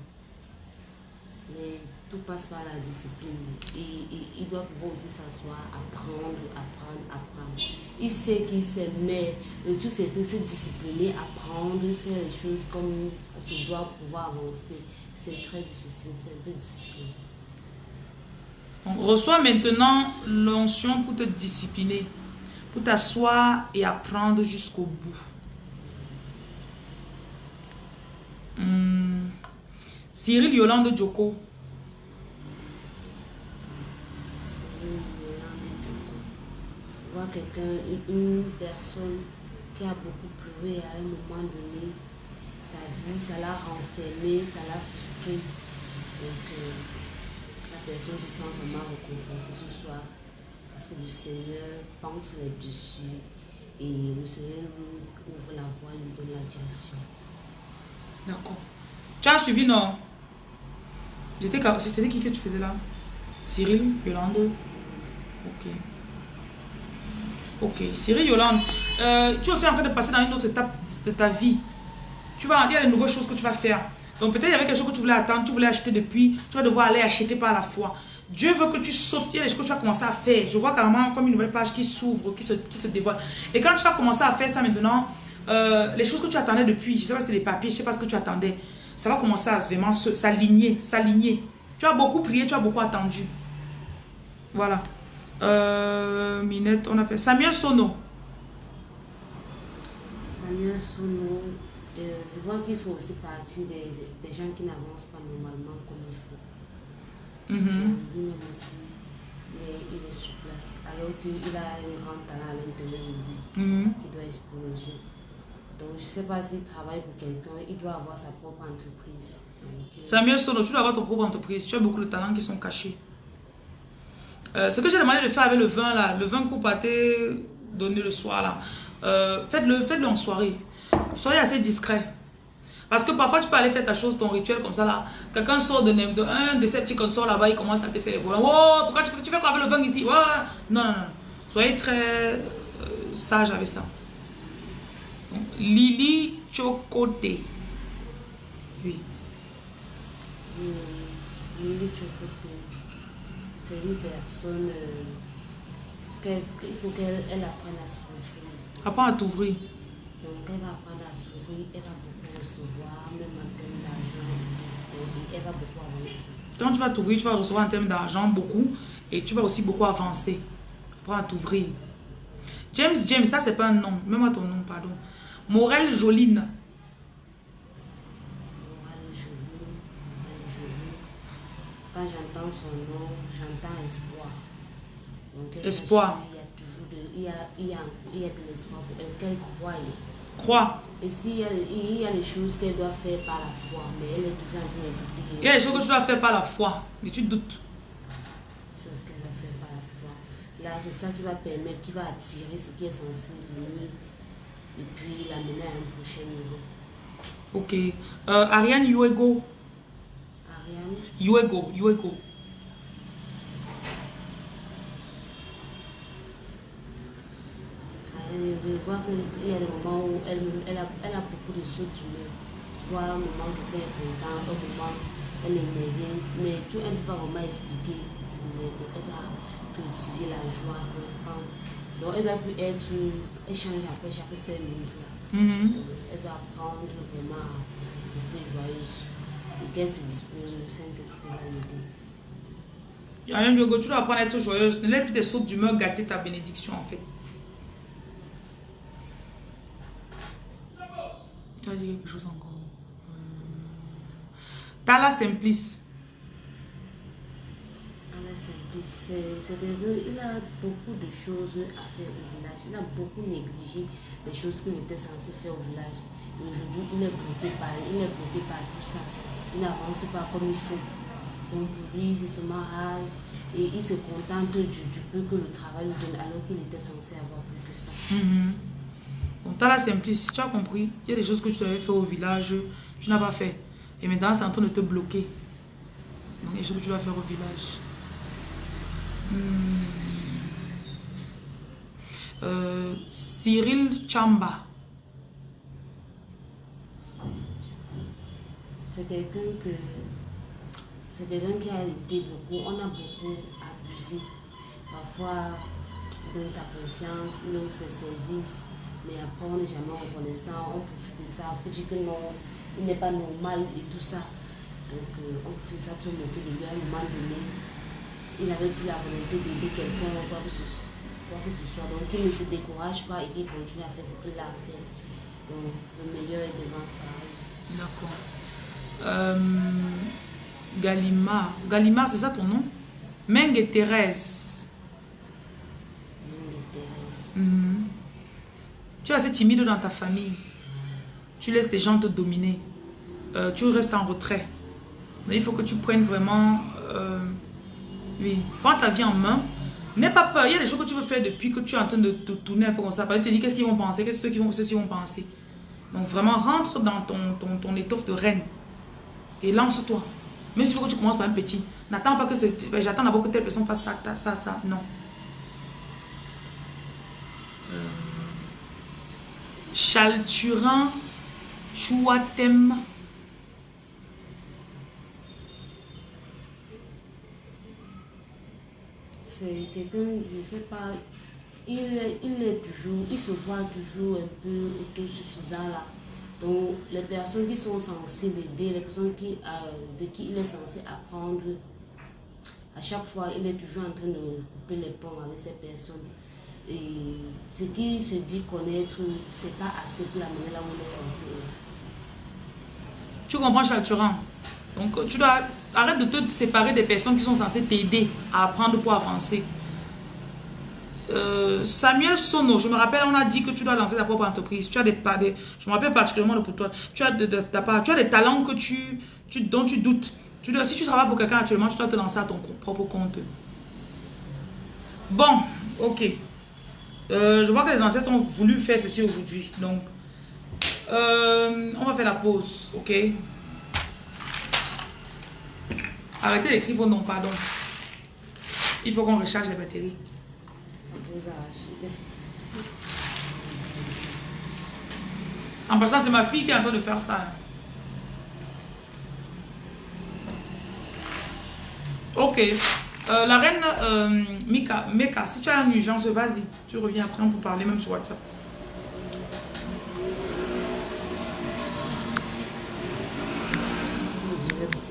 Mais tout passe par la discipline. Et il doit pouvoir aussi s'asseoir, apprendre, apprendre, apprendre. Il sait qu'il sait, mais le truc c'est que se discipliner, apprendre, faire les choses comme ça se doit pouvoir avancer. C'est très difficile, c'est un peu difficile. Donc, reçois maintenant l'onction pour te discipliner, pour t'asseoir et apprendre jusqu'au bout. Hmm. Cyril Yolande Djoko. Quelqu'un, une, une personne qui a beaucoup pleuré à un moment donné. Sa vie, ça l'a renfermé, ça l'a frustré. Donc, euh, la personne se sent vraiment réconfortée ce soir. Parce que le Seigneur pense là-dessus. Et le Seigneur nous ouvre la voie, nous donne la direction. D'accord. Tu as suivi, non? C'était qui que tu faisais là? Cyril Yolande? Ok. Ok. Cyril Yolande, euh, tu es aussi en train de passer dans une autre étape de ta vie. Tu vas, il y a de nouvelles choses que tu vas faire. Donc peut-être il y avait quelque chose que tu voulais attendre, tu voulais acheter depuis, tu vas devoir aller acheter par la foi. Dieu veut que tu sautes, il y a des choses que tu vas commencer à faire. Je vois carrément comme une nouvelle page qui s'ouvre, qui se, qui se dévoile. Et quand tu vas commencer à faire ça maintenant, euh, les choses que tu attendais depuis, je sais pas si c'est les papiers, je sais pas ce que tu attendais, ça va commencer à vraiment s'aligner, s'aligner. Tu as beaucoup prié, tu as beaucoup attendu. Voilà. Euh, Minette, on a fait Samuel Sono. Samuel Sono, euh, vois qu'il faut aussi partie des, des- gens qui n'avancent pas normalement comme il faut. Mhm. Lui-même aussi, il est, il est sur place. Alors qu'il a un grand talent à l'intérieur de lui Mhm. qui doit exploser. Donc, je ne sais pas s'il travaille pour quelqu'un, il doit avoir sa propre entreprise. Euh, Samuel Sono, tu dois avoir ton propre entreprise. Tu as beaucoup de talents qui sont cachés. Euh, ce que j'ai demandé de faire avec le vin là, le vin qu'on pâté donné le soir là, euh, faites-le faites -le en soirée. Soyez assez discret. Parce que parfois, tu peux aller faire ta chose, ton rituel comme ça là. Quelqu'un sort de, de, un de ces petits consorts là-bas, il commence à te faire les. Oh, pourquoi tu, tu fais quoi avec le vin ici? Non, non, non. Soyez très euh, sage avec ça. Donc, Lily Chocote. Oui. Hmm, Lily Chocote, c'est une personne. Euh, il faut qu'elle apprenne à s'ouvrir. Apprends à t'ouvrir. Donc, elle va apprendre à s'ouvrir, elle va beaucoup recevoir, même en termes d'argent, elle va beaucoup avancer. Quand tu vas t'ouvrir, tu vas recevoir en termes d'argent beaucoup et tu vas aussi beaucoup avancer. Apprends à t'ouvrir. James, James, ça c'est pas un nom. Même à ton nom, pardon. Morel Joline. Morel Joline, Morel Joline. Quand j'entends son nom, j'entends espoir. Donc, espoir. Il y a toujours de, il y a, il y a, il y a de l'espoir pour elle, qu'elle croit. Crois. Et s'il y, il y a des choses qu'elle doit faire par la foi, mais elle est toujours en train de douter. Il y a des choses que tu dois faire par la foi, mais tu doutes. Choses qu'elle doit faire par la foi. Là, c'est ça qui va permettre, qui va attirer ce qui est censé venir et puis l'amener à un prochain niveau. Ok. Euh, Ariane Yuego. Ariane? Yuego, Yuego. Je vois qu'il y a des moments où elle, elle, a, elle a beaucoup de sauts d'humeur. Tu vois, un moment où elle est contente, un moment elle est énervée, mais tu ne peux pas vraiment expliquer. Elle va cultiver la joie constante. Donc elle va plus être, elle change après chaque 5 minutes. Là. Mm -hmm. Elle va apprendre vraiment à rester joyeuse et qu'elle se dispose, le Saint-Esprit va l'aider. Yann Diogo, tu dois apprendre à être joyeuse. Ne laisse plus tes sautes d'humeur gâter ta bénédiction en fait. Tu as dit quelque chose encore. Euh... Tala Simplice. Tala Simplice, c'est que il a beaucoup de choses à faire au village. Il a beaucoup négligé les choses qu'il était censé faire au village. Et aujourd'hui, il est bloqué par, il est bloqué par tout ça. Il n'avance pas comme il faut. Donc pour lui, c'est seulement. Et il se contente du, du peu que le travail lui donne alors qu'il était censé avoir plus que ça. Mm -hmm. Donc, tu as la simplicité, tu as compris. Il y a des choses que tu devais faire au village, tu n'as pas fait. Et maintenant, c'est en train de te bloquer. Donc, il y a des choses que tu dois faire au village. Hmm. Euh, Cyril Chamba. C'est quelqu'un que... C'est quelqu'un qui a été beaucoup... On a beaucoup abusé. Parfois, dans sa confiance, dans ses services. Mais après, on n'est jamais reconnaissant, on profite de ça, on dire que non, il n'est pas normal et tout ça. Donc, euh, on fait ça pour moquer de lui à un moment donné. Il n'avait plus la volonté d'aider quelqu'un, quoi que, ce, quoi que ce soit. Donc, il ne se décourage pas et il continue à faire ce qu'il a fait. Donc, le meilleur est devant ça. D'accord. Euh, Gallimard. Gallimard, c'est ça ton nom? Mengue Thérèse. Mengue Thérèse. Mm -hmm. Tu es assez timide dans ta famille. Tu laisses les gens te dominer. Euh, tu restes en retrait. Mais il faut que tu prennes vraiment... Euh, oui, prends ta vie en main. N'aie pas peur. Il y a des choses que tu veux faire depuis que tu es en train de te tourner un peu comme ça. Parce que tu te dis qu'est-ce qu'ils vont penser, qu'est-ce que vont, ceux-ci vont penser. Donc vraiment, rentre dans ton, ton, ton étoffe de reine. Et lance-toi. Même si tu commences par un petit. N'attends pas que j'attends d'abord que telle personne fasse ça, ça, ça. Non. Euh, Chalturin Chouatem. C'est quelqu'un, je ne sais pas, il est, toujours, il se voit toujours un peu autosuffisant là. Donc les personnes qui sont censées l'aider, les personnes euh, de qui il est censé apprendre, à chaque fois il est toujours en train de couper les ponts avec ces personnes. Et ce qu'il se dit connaître, c'est pas assez pour l'amener là où il est censé être. Tu comprends, Chalturan Donc, tu dois arrête de te séparer des personnes qui sont censées t'aider à apprendre pour avancer. Euh, Samuel Sono, je me rappelle, on a dit que tu dois lancer ta propre entreprise. Tu as des, des je me rappelle particulièrement pour toi. Tu as, de, de, de, tu as des talents que tu, tu, dont tu doutes. Tu dois, si tu travailles pour quelqu'un actuellement, tu dois te lancer à ton propre compte. Bon, ok. Euh, je vois que les ancêtres ont voulu faire ceci aujourd'hui. Donc, euh, on va faire la pause, ok? Arrêtez d'écrire vos noms, pardon. Il faut qu'on recharge les batteries. En passant, c'est ma fille qui est en train de faire ça. Ok. Euh, la reine euh, Mika, Meka, si tu as une urgence, vas-y. Tu reviens après, on peut parler même sur WhatsApp.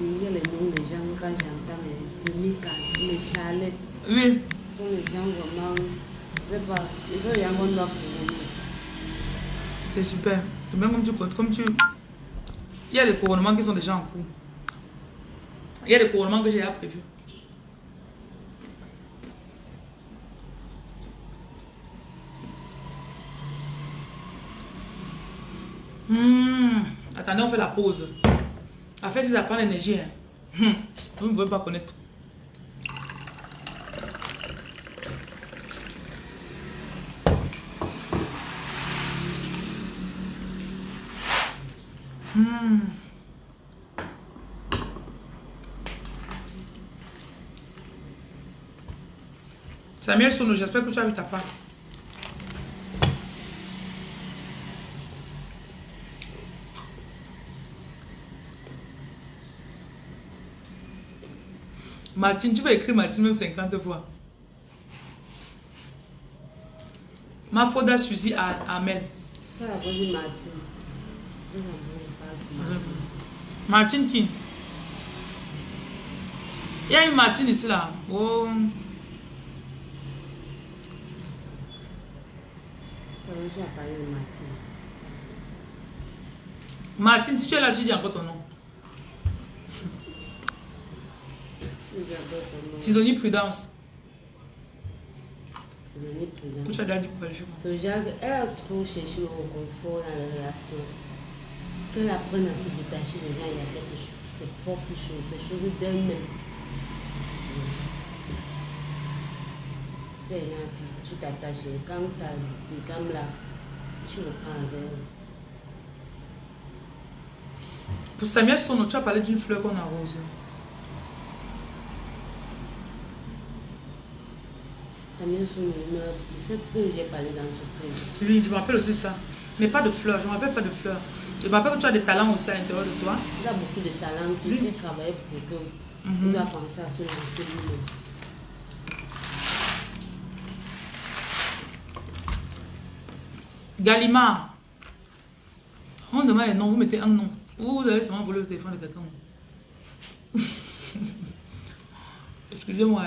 Il y a les noms des gens quand j'entends les Mika, les Charlettes. Oui. Ce sont les gens vraiment, je sais pas, ils sont les gens qu'on doit C'est super. Même comme tu, comme tu... Il y a des couronnements qui sont déjà en cours. Il y a des couronnements que j'ai prévus. Hmm. Attendez, on fait la pause. En fait, ça prend l'énergie, hein. Hmm. vous ne pouvez pas connaître. Hmm. Samuel Sono, j'espère que tu as vu ta part. Martine, tu vas écrire Martine même 50 fois. Ma faute Suzy à Amel. Ça a Martine. Martine qui Il y a une Martine ici là. Oh. Martine, si tu es là, tu dis encore ton nom. Tisonnier Prudence. Prudence. Tu as dit elle a trop cherché au confort dans la relation. Qu'elle apprenne à se détacher des gens, il a fait ses, ses propres choses, ses choses d'elle-même. C'est rien, tu t'attaches. Quand ça décame là, tu reprends à zéro. Pour Samuel Sono, tu as parlé d'une fleur qu'on arrose. Samuel c'est que j'ai parlé ce président. Oui, je me rappelle aussi ça. Mais pas de fleurs, je ne me rappelle pas de fleurs. Je me rappelle que tu as des talents aussi à l'intérieur de toi. Il a beaucoup de talents. Tu sais travailler pour quelqu'un. Mm -hmm. Il doit penser à se lancer lui-même. Gallimard. On demande un nom, vous mettez un nom. Vous avez seulement volé le téléphone de quelqu'un. Excusez-moi.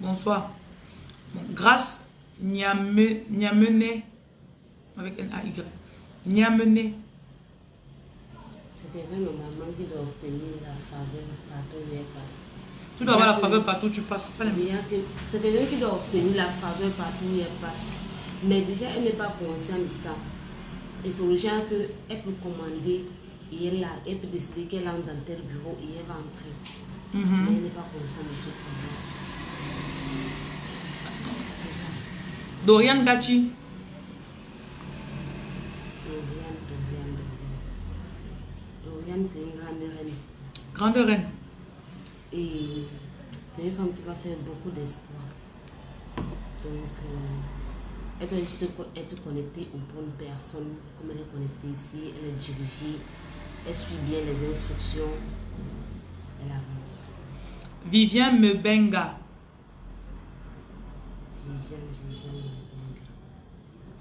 Bonsoir. Bon, grâce, Niamene, avec un A-Y. Niamene. C'est quelqu'un normalement qui doit obtenir la faveur partout où il passe. Tu dois avoir la faveur partout où tu passes. C'est quelqu'un qui doit obtenir la faveur partout où elle passe. Mais déjà, elle n'est pas consciente de ça. Et c'est le genre qu'elle peut commander et elle, a, elle peut décider qu'elle entre dans tel bureau et elle va entrer. Mm -hmm. Mais elle n'est pas consciente de ce problème. C'est ça. Dorian Gachi. Dorian, Dorian, Dorian. Dorian, c'est une grande reine. Grande reine. Et c'est une femme qui va faire beaucoup d'espoir. Donc, euh, elle doit juste être connectée aux bonnes personnes, comme elle est connectée ici, elle est dirigée, elle suit bien les instructions, elle avance. Vivian Mebenga. Vivian, Vivian Mebenga.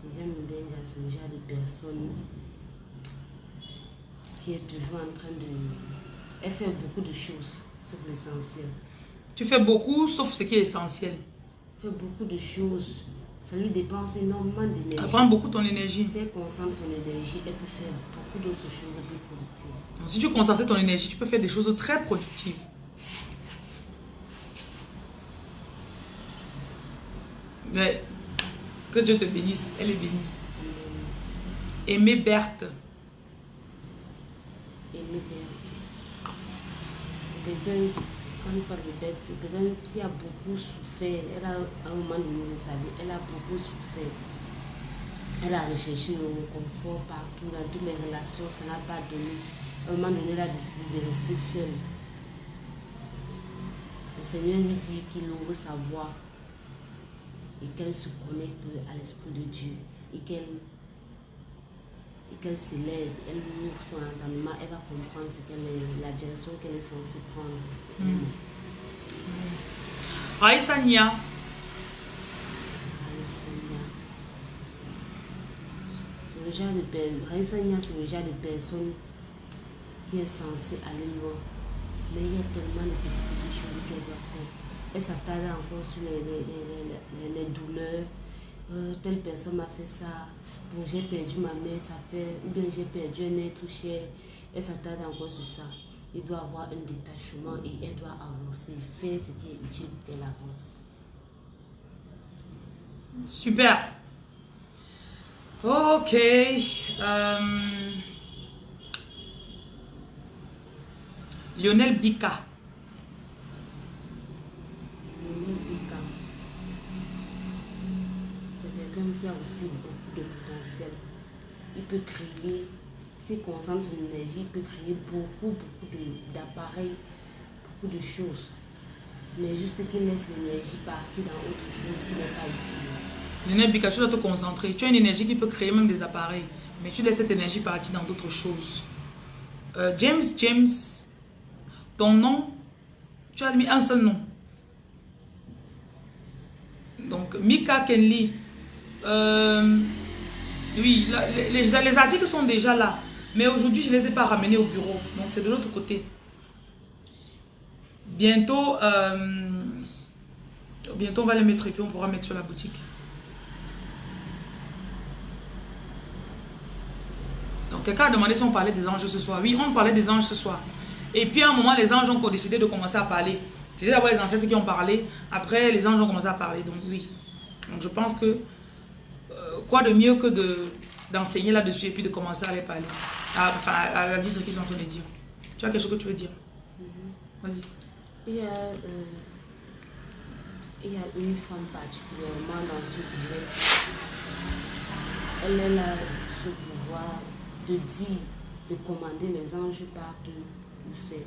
Vivian Mebenga, c'est le genre de personne qui est toujours en train de... Elle fait beaucoup de choses, sauf l'essentiel. Tu fais beaucoup, sauf ce qui est essentiel. Fait beaucoup de choses ça lui dépense énormément d'énergie. Elle prend beaucoup ton énergie. Si elle concentre son énergie, elle peut faire beaucoup d'autres choses plus productives. Donc, si tu concentres ton énergie, tu peux faire des choses très productives. Mais, que Dieu te bénisse. Elle est bénie. Aimée Berthe. Aimée Berthe. quand on parle de bête, c'est quelqu'un qui a beaucoup souffert. Elle a, un moment donné de sa vie, elle a beaucoup souffert. Elle a recherché le confort partout, dans toutes les relations, ça n'a pas donné. Un moment donné, elle a décidé de rester seule. Le Seigneur lui dit qu'il ouvre sa voix et qu'elle se connecte à l'Esprit de Dieu et qu'elle et qu'elle s'élève, elle ouvre son entendement, elle va comprendre ce qu'elle est, la direction qu'elle est censée prendre. Mm. Raïssa Nia, Raïssa Nia. C'est le genre de c'est le genre de personne qui est censée aller loin. Mais il y a tellement de petites, petites choses qu'elle doit faire. Elle s'attarde encore sur les, les, les, les- douleurs. Euh, telle personne m'a fait ça. Bon, j'ai perdu ma mère, ça fait. Ou bien j'ai perdu un être cher. Elle s'attarde encore sur ça. Il doit avoir un détachement et elle doit avancer, faire ce qui est utile, elle avance. super. Ok. euh, Lionel Bika. C'est quelqu'un qui a aussi beaucoup de potentiel. Il peut créer, s'il concentre son énergie, il peut créer beaucoup, beaucoup d'appareils, beaucoup de choses. Mais juste qu'il laisse l'énergie partir dans autre chose qui n'est pas utile. Lionel Bika, tu dois te concentrer. Tu as une énergie qui peut créer même des appareils. Mais tu laisses cette énergie partir dans d'autres choses. Euh, James, James, ton nom, tu as mis un seul nom. Donc, Mika Kenley. Euh, oui, les articles sont déjà là. Mais aujourd'hui, je ne les ai pas ramenés au bureau. Donc, c'est de l'autre côté. Bientôt, euh, bientôt, on va les mettre et puis on pourra mettre sur la boutique. Donc, quelqu'un a demandé si on parlait des anges ce soir. Oui, on parlait des anges ce soir. Et puis, à un moment, les anges ont décidé de commencer à parler. C'était d'abord les ancêtres qui ont parlé. Après, les anges ont commencé à parler. Donc, oui. Donc, je pense que euh, quoi de mieux que de d'enseigner là-dessus et puis de commencer à les parler. À, enfin, à, à dire ce qu'ils sont en train de dire. Tu as quelque chose que tu veux dire? Vas-y. Il y a, euh, il y a une femme particulièrement dans ce direct. Elle, a ce pouvoir de dire, de commander les anges partent le faire.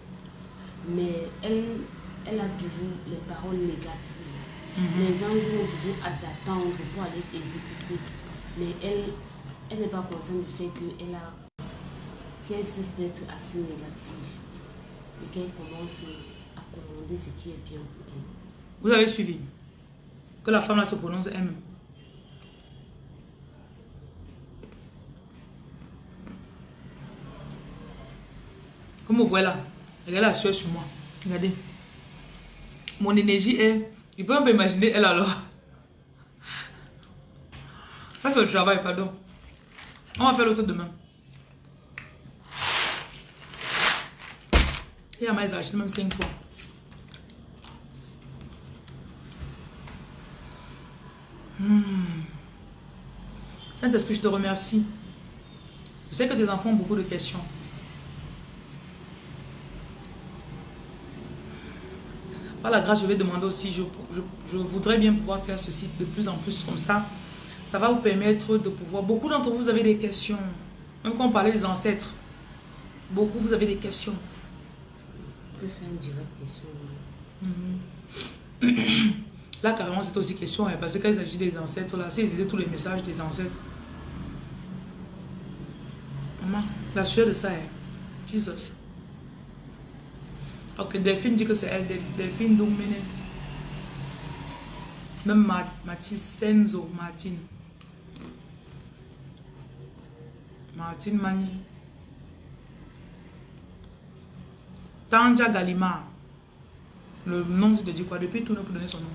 Mais elle, elle a toujours les paroles négatives. Les anges ont toujours hâte d'attendre pour aller exécuter. Mais elle, elle n'est pas consciente du fait qu'elle a qu'elle cesse d'être assez négative et qu'elle commence à commander ce qui est bien pour elle. Vous avez suivi que la femme là se prononce M. Comme vous voyez là, regardez la sueur sur moi. Regardez. Mon énergie est... Il peut un peu imaginer elle alors. Ça c'est le travail, pardon. On va faire l'autre demain. Et à m'a acheté même 5 fois. Saint-Esprit, je te remercie. Je sais que tes enfants ont beaucoup de questions. Par la grâce, je vais demander aussi, je, je- je voudrais bien pouvoir faire ceci de plus en plus comme ça. Ça va vous permettre de pouvoir... Beaucoup d'entre vous, vous avez des questions. Même quand on parlait des ancêtres, beaucoup, vous avez des questions. On peut faire une directe question. Là, carrément, c'était aussi question, hein, parce que quand il s'agit des ancêtres, là, s'ils disaient tous les messages des ancêtres. Maman, la sueur de ça, hein. Jesus. Ok, Delphine dit que c'est elle, Del- Delphine Doumene. Même Ma- Mathis Senzo, Martine. Martine Mani. Tanja Galima. Le nom, c'est de quoi? Depuis tout, on peut donner son nom.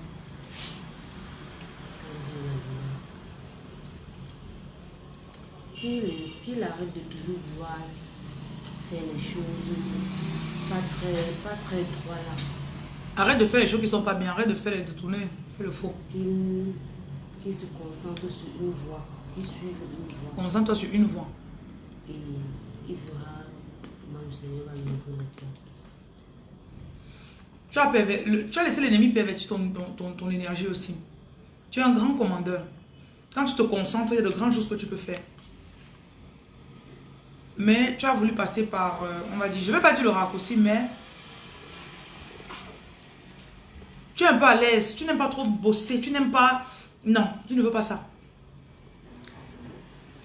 Qu'il arrête de toujours vouloir faire les choses pas très, pas très droit là. Arrête de faire les choses qui sont pas bien. Arrête de faire les détourner. Fais le faux. Qu'il qu'il se concentre sur une voie, qu'il suive une voie. Concentre-toi sur une voie. Et il verra comment le Seigneur va ouvrir. Tu as, tu as laissé l'ennemi pervertir ton, ton, ton, énergie aussi. Tu es un grand commandeur. Quand tu te concentres, il y a de grandes choses que tu peux faire. Mais tu as voulu passer par, euh, on va dire, je ne vais pas dire le raccourci, mais tu es un peu à l'aise, tu n'aimes pas trop bosser, tu n'aimes pas... Non, tu ne veux pas ça.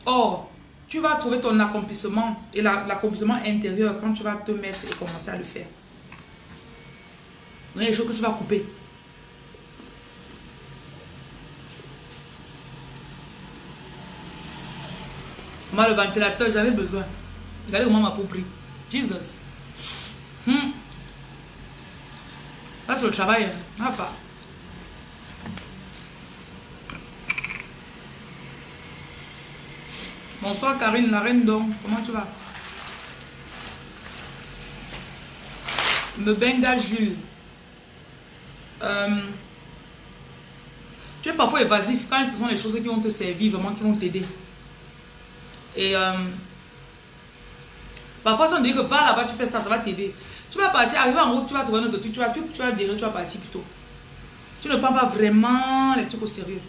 Or, tu vas trouver ton accomplissement et l'accomplissement intérieur quand tu vas te mettre et commencer à le faire. Il y a des choses que tu vas couper. Moi, le ventilateur, j'avais besoin. Regardez comment ma peau pris. Jesus. Hmm. Ça, c'est le travail. Hein. Enfin. Bonsoir Karine, la reine d'or. Comment tu vas? Me benga Jules. Euh, tu es parfois évasif quand ce sont les choses qui vont te servir, vraiment qui vont t'aider. Et euh, parfois, on dit que va là-bas, tu fais ça, ça va t'aider. Tu vas partir, arriver en route, tu vas trouver un autre truc, tu vas, tu, tu vas virer, tu vas partir plutôt. Tu ne prends pas vraiment les trucs au sérieux.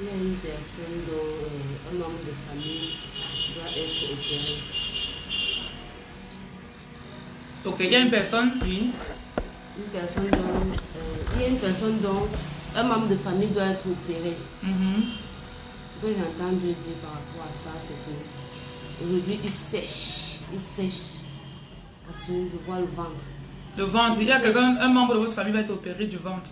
Il y a une personne dont euh, un membre de famille doit être opéré. Ok, il y a une personne, oui. Une personne dont, euh, il y a une personne dont un membre de famille doit être opéré. Mm-hmm. Ce que j'entends Dieu dire par rapport à ça, c'est que aujourd'hui il sèche, il sèche. Parce que je vois le ventre. Le ventre, il, y a quelqu'un, un membre de votre famille va être opéré du ventre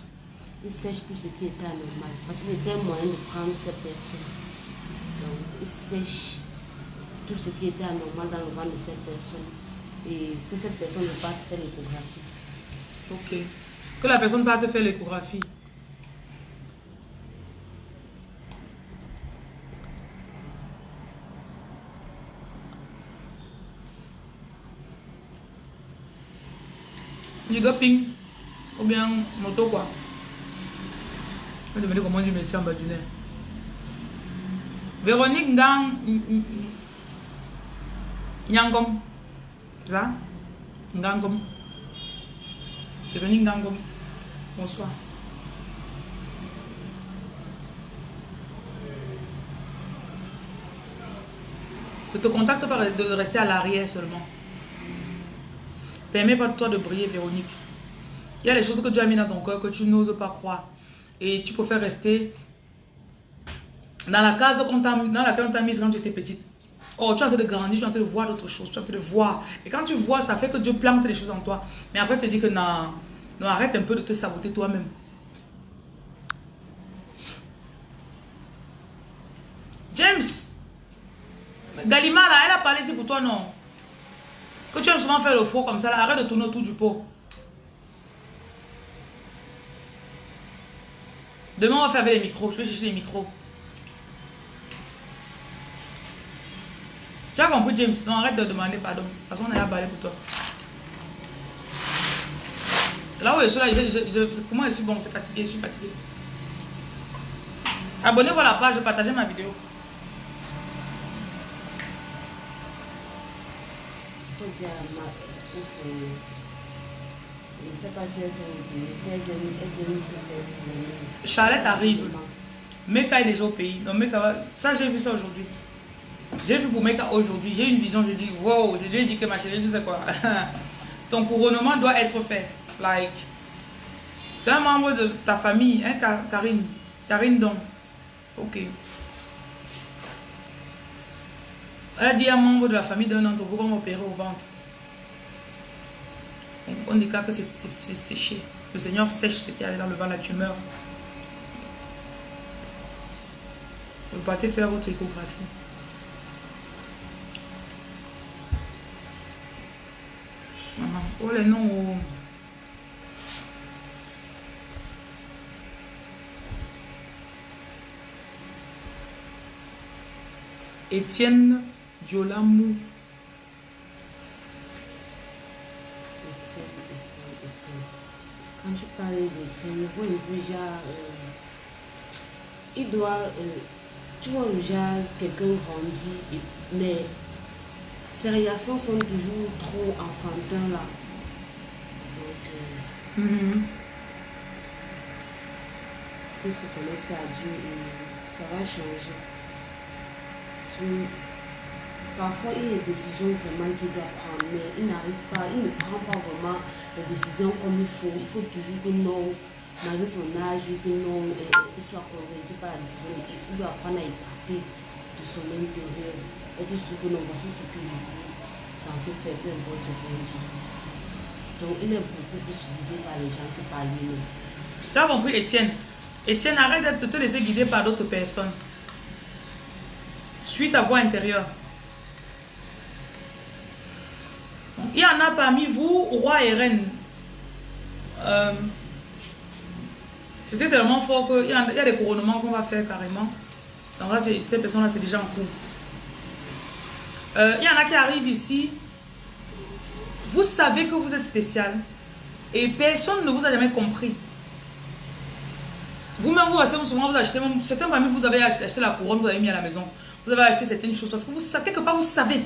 il sèche tout ce qui était anormal. Parce que c'était un moyen de prendre cette personne. Donc, il sèche tout ce qui était anormal dans le ventre de cette personne. Et que cette personne ne pas faire l'échographie. Ok. Que la personne ne pas te faire l'échographie. Du ping ou bien moto quoi je vais demander comment en bas du nez. Véronique Gang Nyangom. Ça? Ngangom. Véronique Ngangom. Bonsoir. Ne te contacte pas de rester à l'arrière seulement. Permets pas toi de briller, Véronique. Il y a des choses que tu as mis dans ton cœur que tu n'oses pas croire et tu préfères rester dans la case dans laquelle on t'a mise quand tu étais petite. Oh, tu es en train de grandir, tu es en train de voir d'autres choses, tu es en train de voir. Et quand tu vois, ça fait que Dieu plante les choses en toi. Mais après, tu te dis que non, non arrête un peu de te saboter toi-même. James, Galima, elle a parlé ici pour toi, non? Que tu aimes souvent faire le faux comme ça, là, arrête de tourner autour du pot. Demain, on va faire avec les micros. Je vais chercher les micros. Tu as compris, James? Non, arrête de demander pardon. De toute façon, on est là parler pour toi. Là où je suis là, je, pour moi, je suis bon, c'est fatigué, je suis fatigué. Abonnez-vous à la page, partagez ma vidéo. Charlotte arrive. Meka est déjà au pays. Donc Meka Ça, j'ai vu ça aujourd'hui. J'ai vu pour Meka aujourd'hui. J'ai une vision. Je dis, wow, je lui ai dit que ma chérie, tu sais quoi. Ton couronnement doit être fait. Like. C'est un membre de ta famille, hein, Karine. Karine donc. Ok. Elle a dit à un membre de la famille d'un d'entre vous qu'on opérer au ventre on déclare que c'est séché. Le Seigneur sèche ce qui est dans le vent, la tumeur. Vous partez faire votre échographie. Oh les noms. Oh. Étienne Diolamou. quand tu parles de Tinubu, déjà, euh, il doit, euh, tu vois déjà quelqu'un grandit, mais ses réactions sont toujours trop enfantins là. Donc, euh, Mhm. qu'il se connecte à Dieu et ça va changer. Sur- Parfois, il y a des décisions vraiment qu'il doit prendre, mais il n'arrive pas, il ne prend pas vraiment les décisions comme il faut. Il faut toujours que non, malgré son âge, que non, il soit convaincu par la décision. Il doit apprendre à écouter de son intérieur. Être sûr que non, voici ce que je veux, censé faire, peu importe ce dit. Donc, il est beaucoup plus guidé par les gens que par lui-même. Tu as compris, Étienne? Étienne, arrête de te laisser guider par d'autres personnes. Suis ta voix intérieure. Donc, Il y en a parmi vous, roi et reine. Euh, C'était tellement fort qu'il y, a- il y a des couronnements qu'on va faire carrément. Donc là, ces personnes-là, c'est déjà en cours. Euh, Il y en a qui arrivent ici. Vous savez que vous êtes spécial. Et personne ne vous a jamais compris. Vous-même, vous restez souvent, vous achetez, certains parmi vous, avez acheté, la couronne, vous avez mis à la maison. Vous avez acheté certaines choses parce que vous quelque part, vous savez.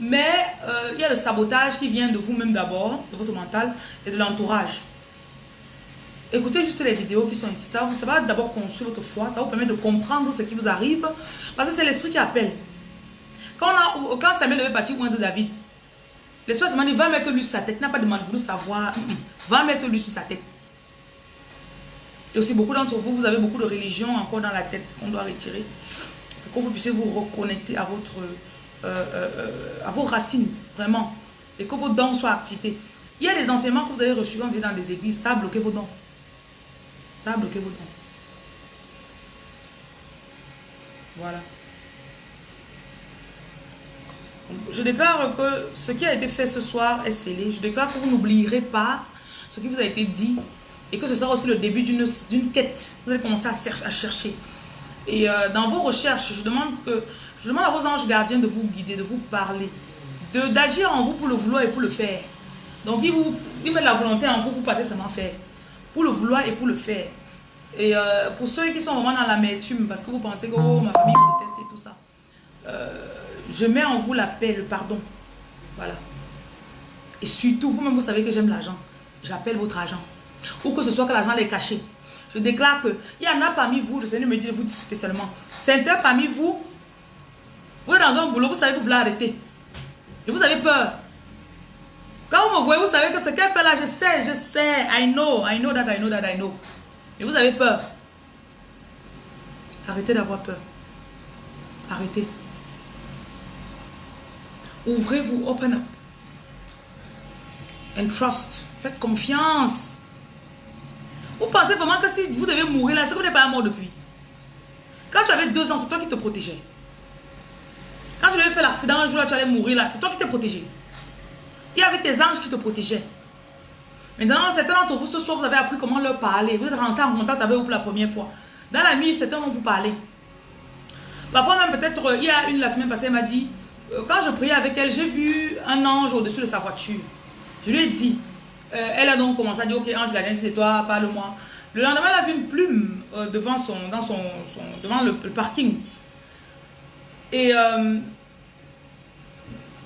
Mais euh, il y a le sabotage qui vient de vous-même d'abord, de votre mental et de l'entourage. Écoutez juste les vidéos qui sont ici. Ça, va d'abord construire votre foi. Ça vous permet de comprendre ce qui vous arrive. Parce que c'est l'esprit qui appelle. Quand, Samuel devait partir loin de David, l'esprit m'a dit va mettre lui sur sa tête. Il n'a pas demandé de voulu savoir. Hum, hum. Va mettre lui sur sa tête. Et aussi, beaucoup d'entre vous, vous avez beaucoup de religion encore dans la tête qu'on doit retirer. Pour que vous puissiez vous reconnecter à, votre, à vos racines, vraiment. Et que vos dons soient activés. Il y a des enseignements que vous avez reçus quand vous êtes dans des églises, ça a bloqué vos dons. Ça a bloqué vos dons. Voilà. Je déclare que ce qui a été fait ce soir est scellé. Je déclare que vous n'oublierez pas ce qui vous a été dit et que ce sera aussi le début d'une quête. Vous allez commencer à, chercher. Et euh, dans vos recherches, je demande, que, je demande à vos anges gardiens de vous guider, de vous parler, d'agir en vous pour le vouloir et pour le faire. Donc, ils, vous, ils mettent la volonté en vous, vous partez seulement faire. Pour le vouloir et pour le faire. Et euh, pour ceux qui sont vraiment dans l'amertume, parce que vous pensez que oh, ma famille me déteste et tout ça, euh, je mets en vous la paix, le pardon. Voilà. Et surtout, vous-même, vous savez que j'aime l'argent. J'appelle votre argent. Ou que ce soit que l'argent est caché. Je déclare que il y en a parmi vous, le Seigneur me dit de vous dire spécialement, certains parmi vous, vous êtes dans un boulot, vous savez que vous voulez arrêter. Et vous avez peur. Quand vous me voyez, vous savez que ce qu'elle fait là, je sais, je sais, I know, I know that, I know that, I know. Et vous avez peur. Arrêtez d'avoir peur. Arrêtez. Ouvrez-vous, open up. And trust. Faites confiance. Vous pensez vraiment que si vous devez mourir là, c'est que vous n'êtes pas mort depuis. Quand tu avais deux ans, c'est toi qui te protégeais. Quand tu avais fait l'accident un jour là, tu allais mourir là, c'est toi qui t'es protégé. Il y avait tes anges qui te protégeaient. Maintenant, certains d'entre vous, ce soir, vous avez appris comment leur parler. Vous êtes rentré en contact avec eux pour la première fois. Dans la nuit, certains vont vous parler. Parfois même, peut-être, euh, il y a une la semaine passée, elle m'a dit, euh, quand je priais avec elle, j'ai vu un ange au-dessus de sa voiture. Je lui ai dit, euh, elle a donc commencé à dire, ok, ange gardien, c'est toi, parle-moi. Le lendemain, elle a vu une plume devant, son, dans son, devant le parking. Et euh,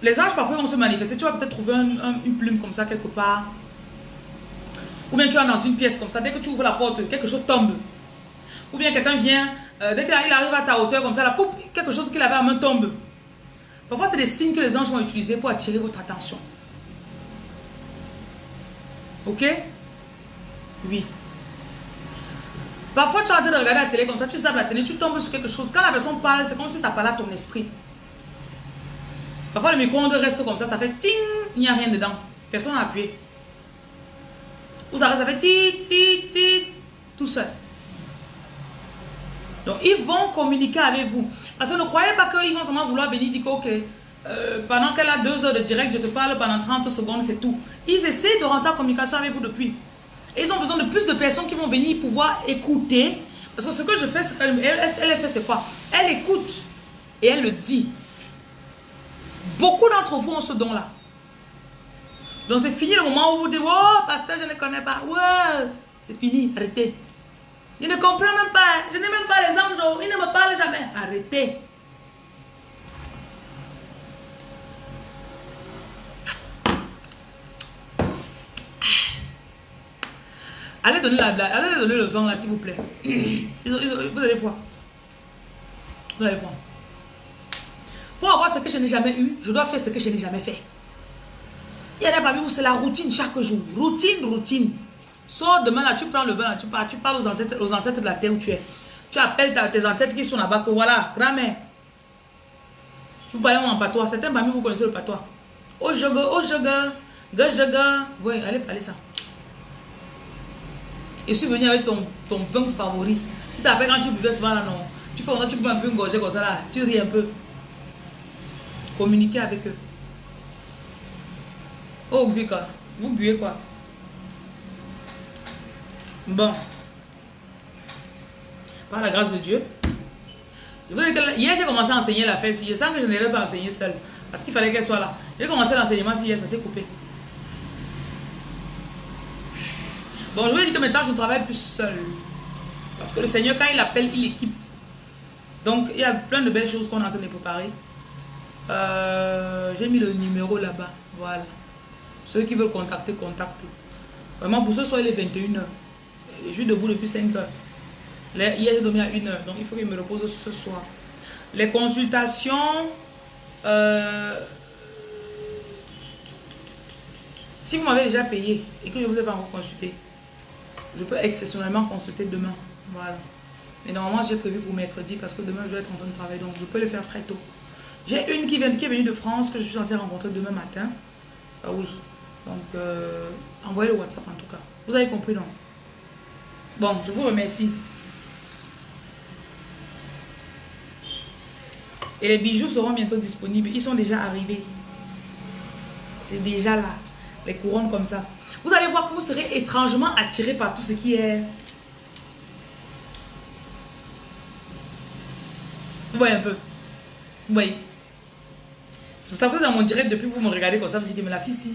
les anges, parfois, vont se manifester. Tu vas peut-être trouver un- un- une plume comme ça quelque part. Ou bien tu es dans une pièce comme ça, dès que tu ouvres la porte, quelque chose tombe. Ou bien quelqu'un vient, euh, dès qu'il arrive à ta hauteur comme ça, là, poup, quelque chose qu'il avait à main tombe. Parfois, c'est des signes que les anges vont utiliser pour attirer votre attention. Ok? Oui. Parfois, tu es en de regarder la télé comme ça, tu zappes la télé, tu tombes sur quelque chose. Quand la personne parle, c'est comme si ça parlait à ton esprit. Parfois, le micro-ondes reste comme ça, ça fait ting, il n'y a rien dedans. Personne n'a appuyé. Ou ça ça fait tit, tit, tit, tout seul. Donc, ils vont communiquer avec vous. Parce que ne croyez pas qu'ils vont seulement vouloir venir dire que, ok, euh, pendant qu'elle a deux heures de direct, je te parle pendant 30 secondes, c'est tout. Ils essaient de rentrer en communication avec vous depuis. Ils ont besoin de plus de personnes qui vont venir pouvoir écouter. Parce que ce que je fais, c'est elle, elle fait, c'est quoi? Elle écoute et elle le dit. Beaucoup d'entre vous ont ce don-là. Donc c'est fini le moment où vous dites, oh, pasteur, je ne connais pas. Ouais, c'est fini, arrêtez. Je ne comprends même pas. Je n'ai même pas les anges. Ils ne me parlent jamais. Arrêtez. Allez donner, la, la- allez donner le vin là, s'il vous plaît. Ils vous allez voir. Vous allez voir. Pour avoir ce que je n'ai jamais eu, je dois faire ce que je n'ai jamais fait. Il y en a parmi vous, c'est la routine chaque jour. Routine, routine. Sors demain là, tu prends le vin là, tu pars, tu parles aux ancêtres, aux ancêtres de la terre où tu es. Tu appelles ta- tes ancêtres qui sont là-bas que voilà, grand-mère. Tu parles en patois. Certains parmi vous connaissez le patois. Oh jogo, oh jogo, ga jogo. Oui, allez parler ça. Je suis venu avec ton, ton vin favori. Tu t'appelles quand tu buvais souvent là, non? Tu fais tu peux un peu engorger comme ça là. Tu ris un peu. Communiquer avec eux. Oh, buvez quoi Vous buvez quoi? Bon. Par la grâce de Dieu. Hier, j'ai commencé à enseigner la fête. Je sens que je n'allais pas enseigner seule. Parce qu'il fallait qu'elle soit là. J'ai commencé l'enseignement si hier, ça s'est coupé. Bon, je veux dire que maintenant, je travaille plus seule. Parce que le Seigneur, quand il appelle, il équipe. Donc, il y a plein de belles choses qu'on est en train de préparer. Euh, j'ai mis le numéro là-bas. Voilà. Ceux qui veulent contacter, contactent. Vraiment, pour ce soir, il est 21h. Je suis debout depuis 5 heures. Là, Hier, j'ai dormi à 1h. Donc, il faut que je me repose ce soir. Les consultations. euh, si vous m'avez déjà payé et que je ne vous ai pas encore consulté, je peux exceptionnellement consulter demain. Voilà. Mais normalement, j'ai prévu pour mercredi parce que demain, je dois être en train de travailler. Donc, je peux le faire très tôt. J'ai une qui, vient, qui est venue de France que je suis censée rencontrer demain matin. Ah oui. Donc, euh, envoyez le WhatsApp en tout cas. Vous avez compris, non? Bon, je vous remercie. Et les bijoux seront bientôt disponibles. Ils sont déjà arrivés. C'est déjà là. Les couronnes comme ça. Vous allez voir que vous serez étrangement attiré par tout ce qui est... Vous voyez un peu Vous voyez C'est pour ça que dans mon direct, depuis que vous me regardez comme ça, vous dites mais la fille, si...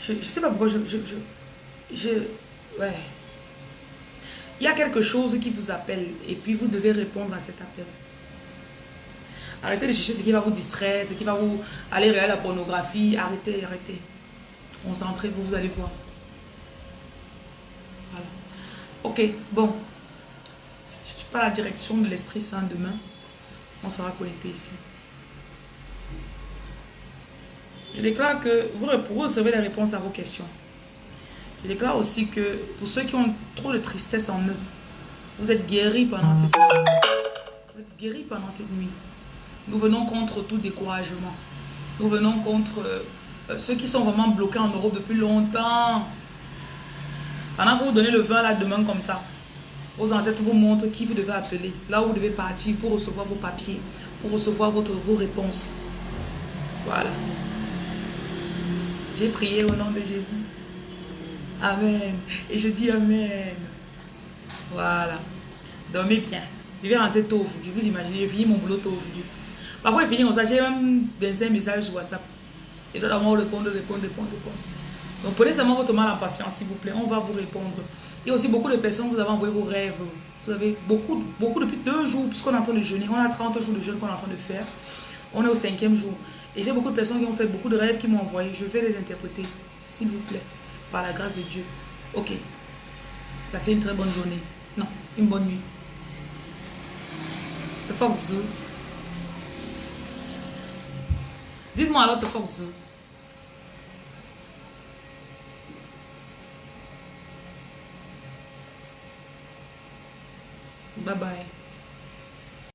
Je ne sais pas pourquoi je... je, je, je- ouais. Il y a quelque chose qui vous appelle et puis vous devez répondre à cet appel. Arrêtez de chercher ce qui va vous distraire, ce qui va vous aller regarder la pornographie. Arrêtez, arrêtez. Concentrez-vous, vous allez voir. Ok, bon. Si tu pas la direction de l'Esprit Saint demain, on sera connecté ici. Je déclare que vous, recevrez les réponses à vos questions. Je déclare aussi que pour ceux qui ont trop de tristesse en eux, vous êtes guéris pendant cette nuit. Vous êtes guéris pendant cette nuit. Nous venons contre tout découragement. Nous venons contre euh, euh, ceux qui sont vraiment bloqués en Europe depuis longtemps. Pendant que vous donnez le vin là demain comme ça, vos ancêtres vous montrent qui vous devez appeler, là où vous devez partir pour recevoir vos papiers, pour recevoir votre, vos réponses. Voilà. J'ai prié au nom de Jésus. Amen. Et je dis Amen. Voilà. Dormez bien. Je vais rentrer tôt aujourd'hui. Vous imaginez, j'ai fini mon boulot tôt aujourd'hui. Parfois, je finis comme ça, j'ai même 25 messages sur WhatsApp. Et doit d'abord répondre, répondre, répondre, répondre. Donc prenez seulement votre mal en patience, s'il vous plaît. On va vous répondre. A aussi beaucoup de personnes, vous avez envoyé vos rêves. Vous avez beaucoup, beaucoup depuis deux jours, puisqu'on est en train de jeûner. On a 30 jours de jeûne qu'on est en train de faire. On est au cinquième jour. Et j'ai beaucoup de personnes qui ont fait beaucoup de rêves qui m'ont envoyé. Je vais les interpréter, s'il vous plaît, par la grâce de Dieu. Ok. Passez une très bonne journée. Non, une bonne nuit. The fuck. Dites-moi alors The fuck Bye-bye.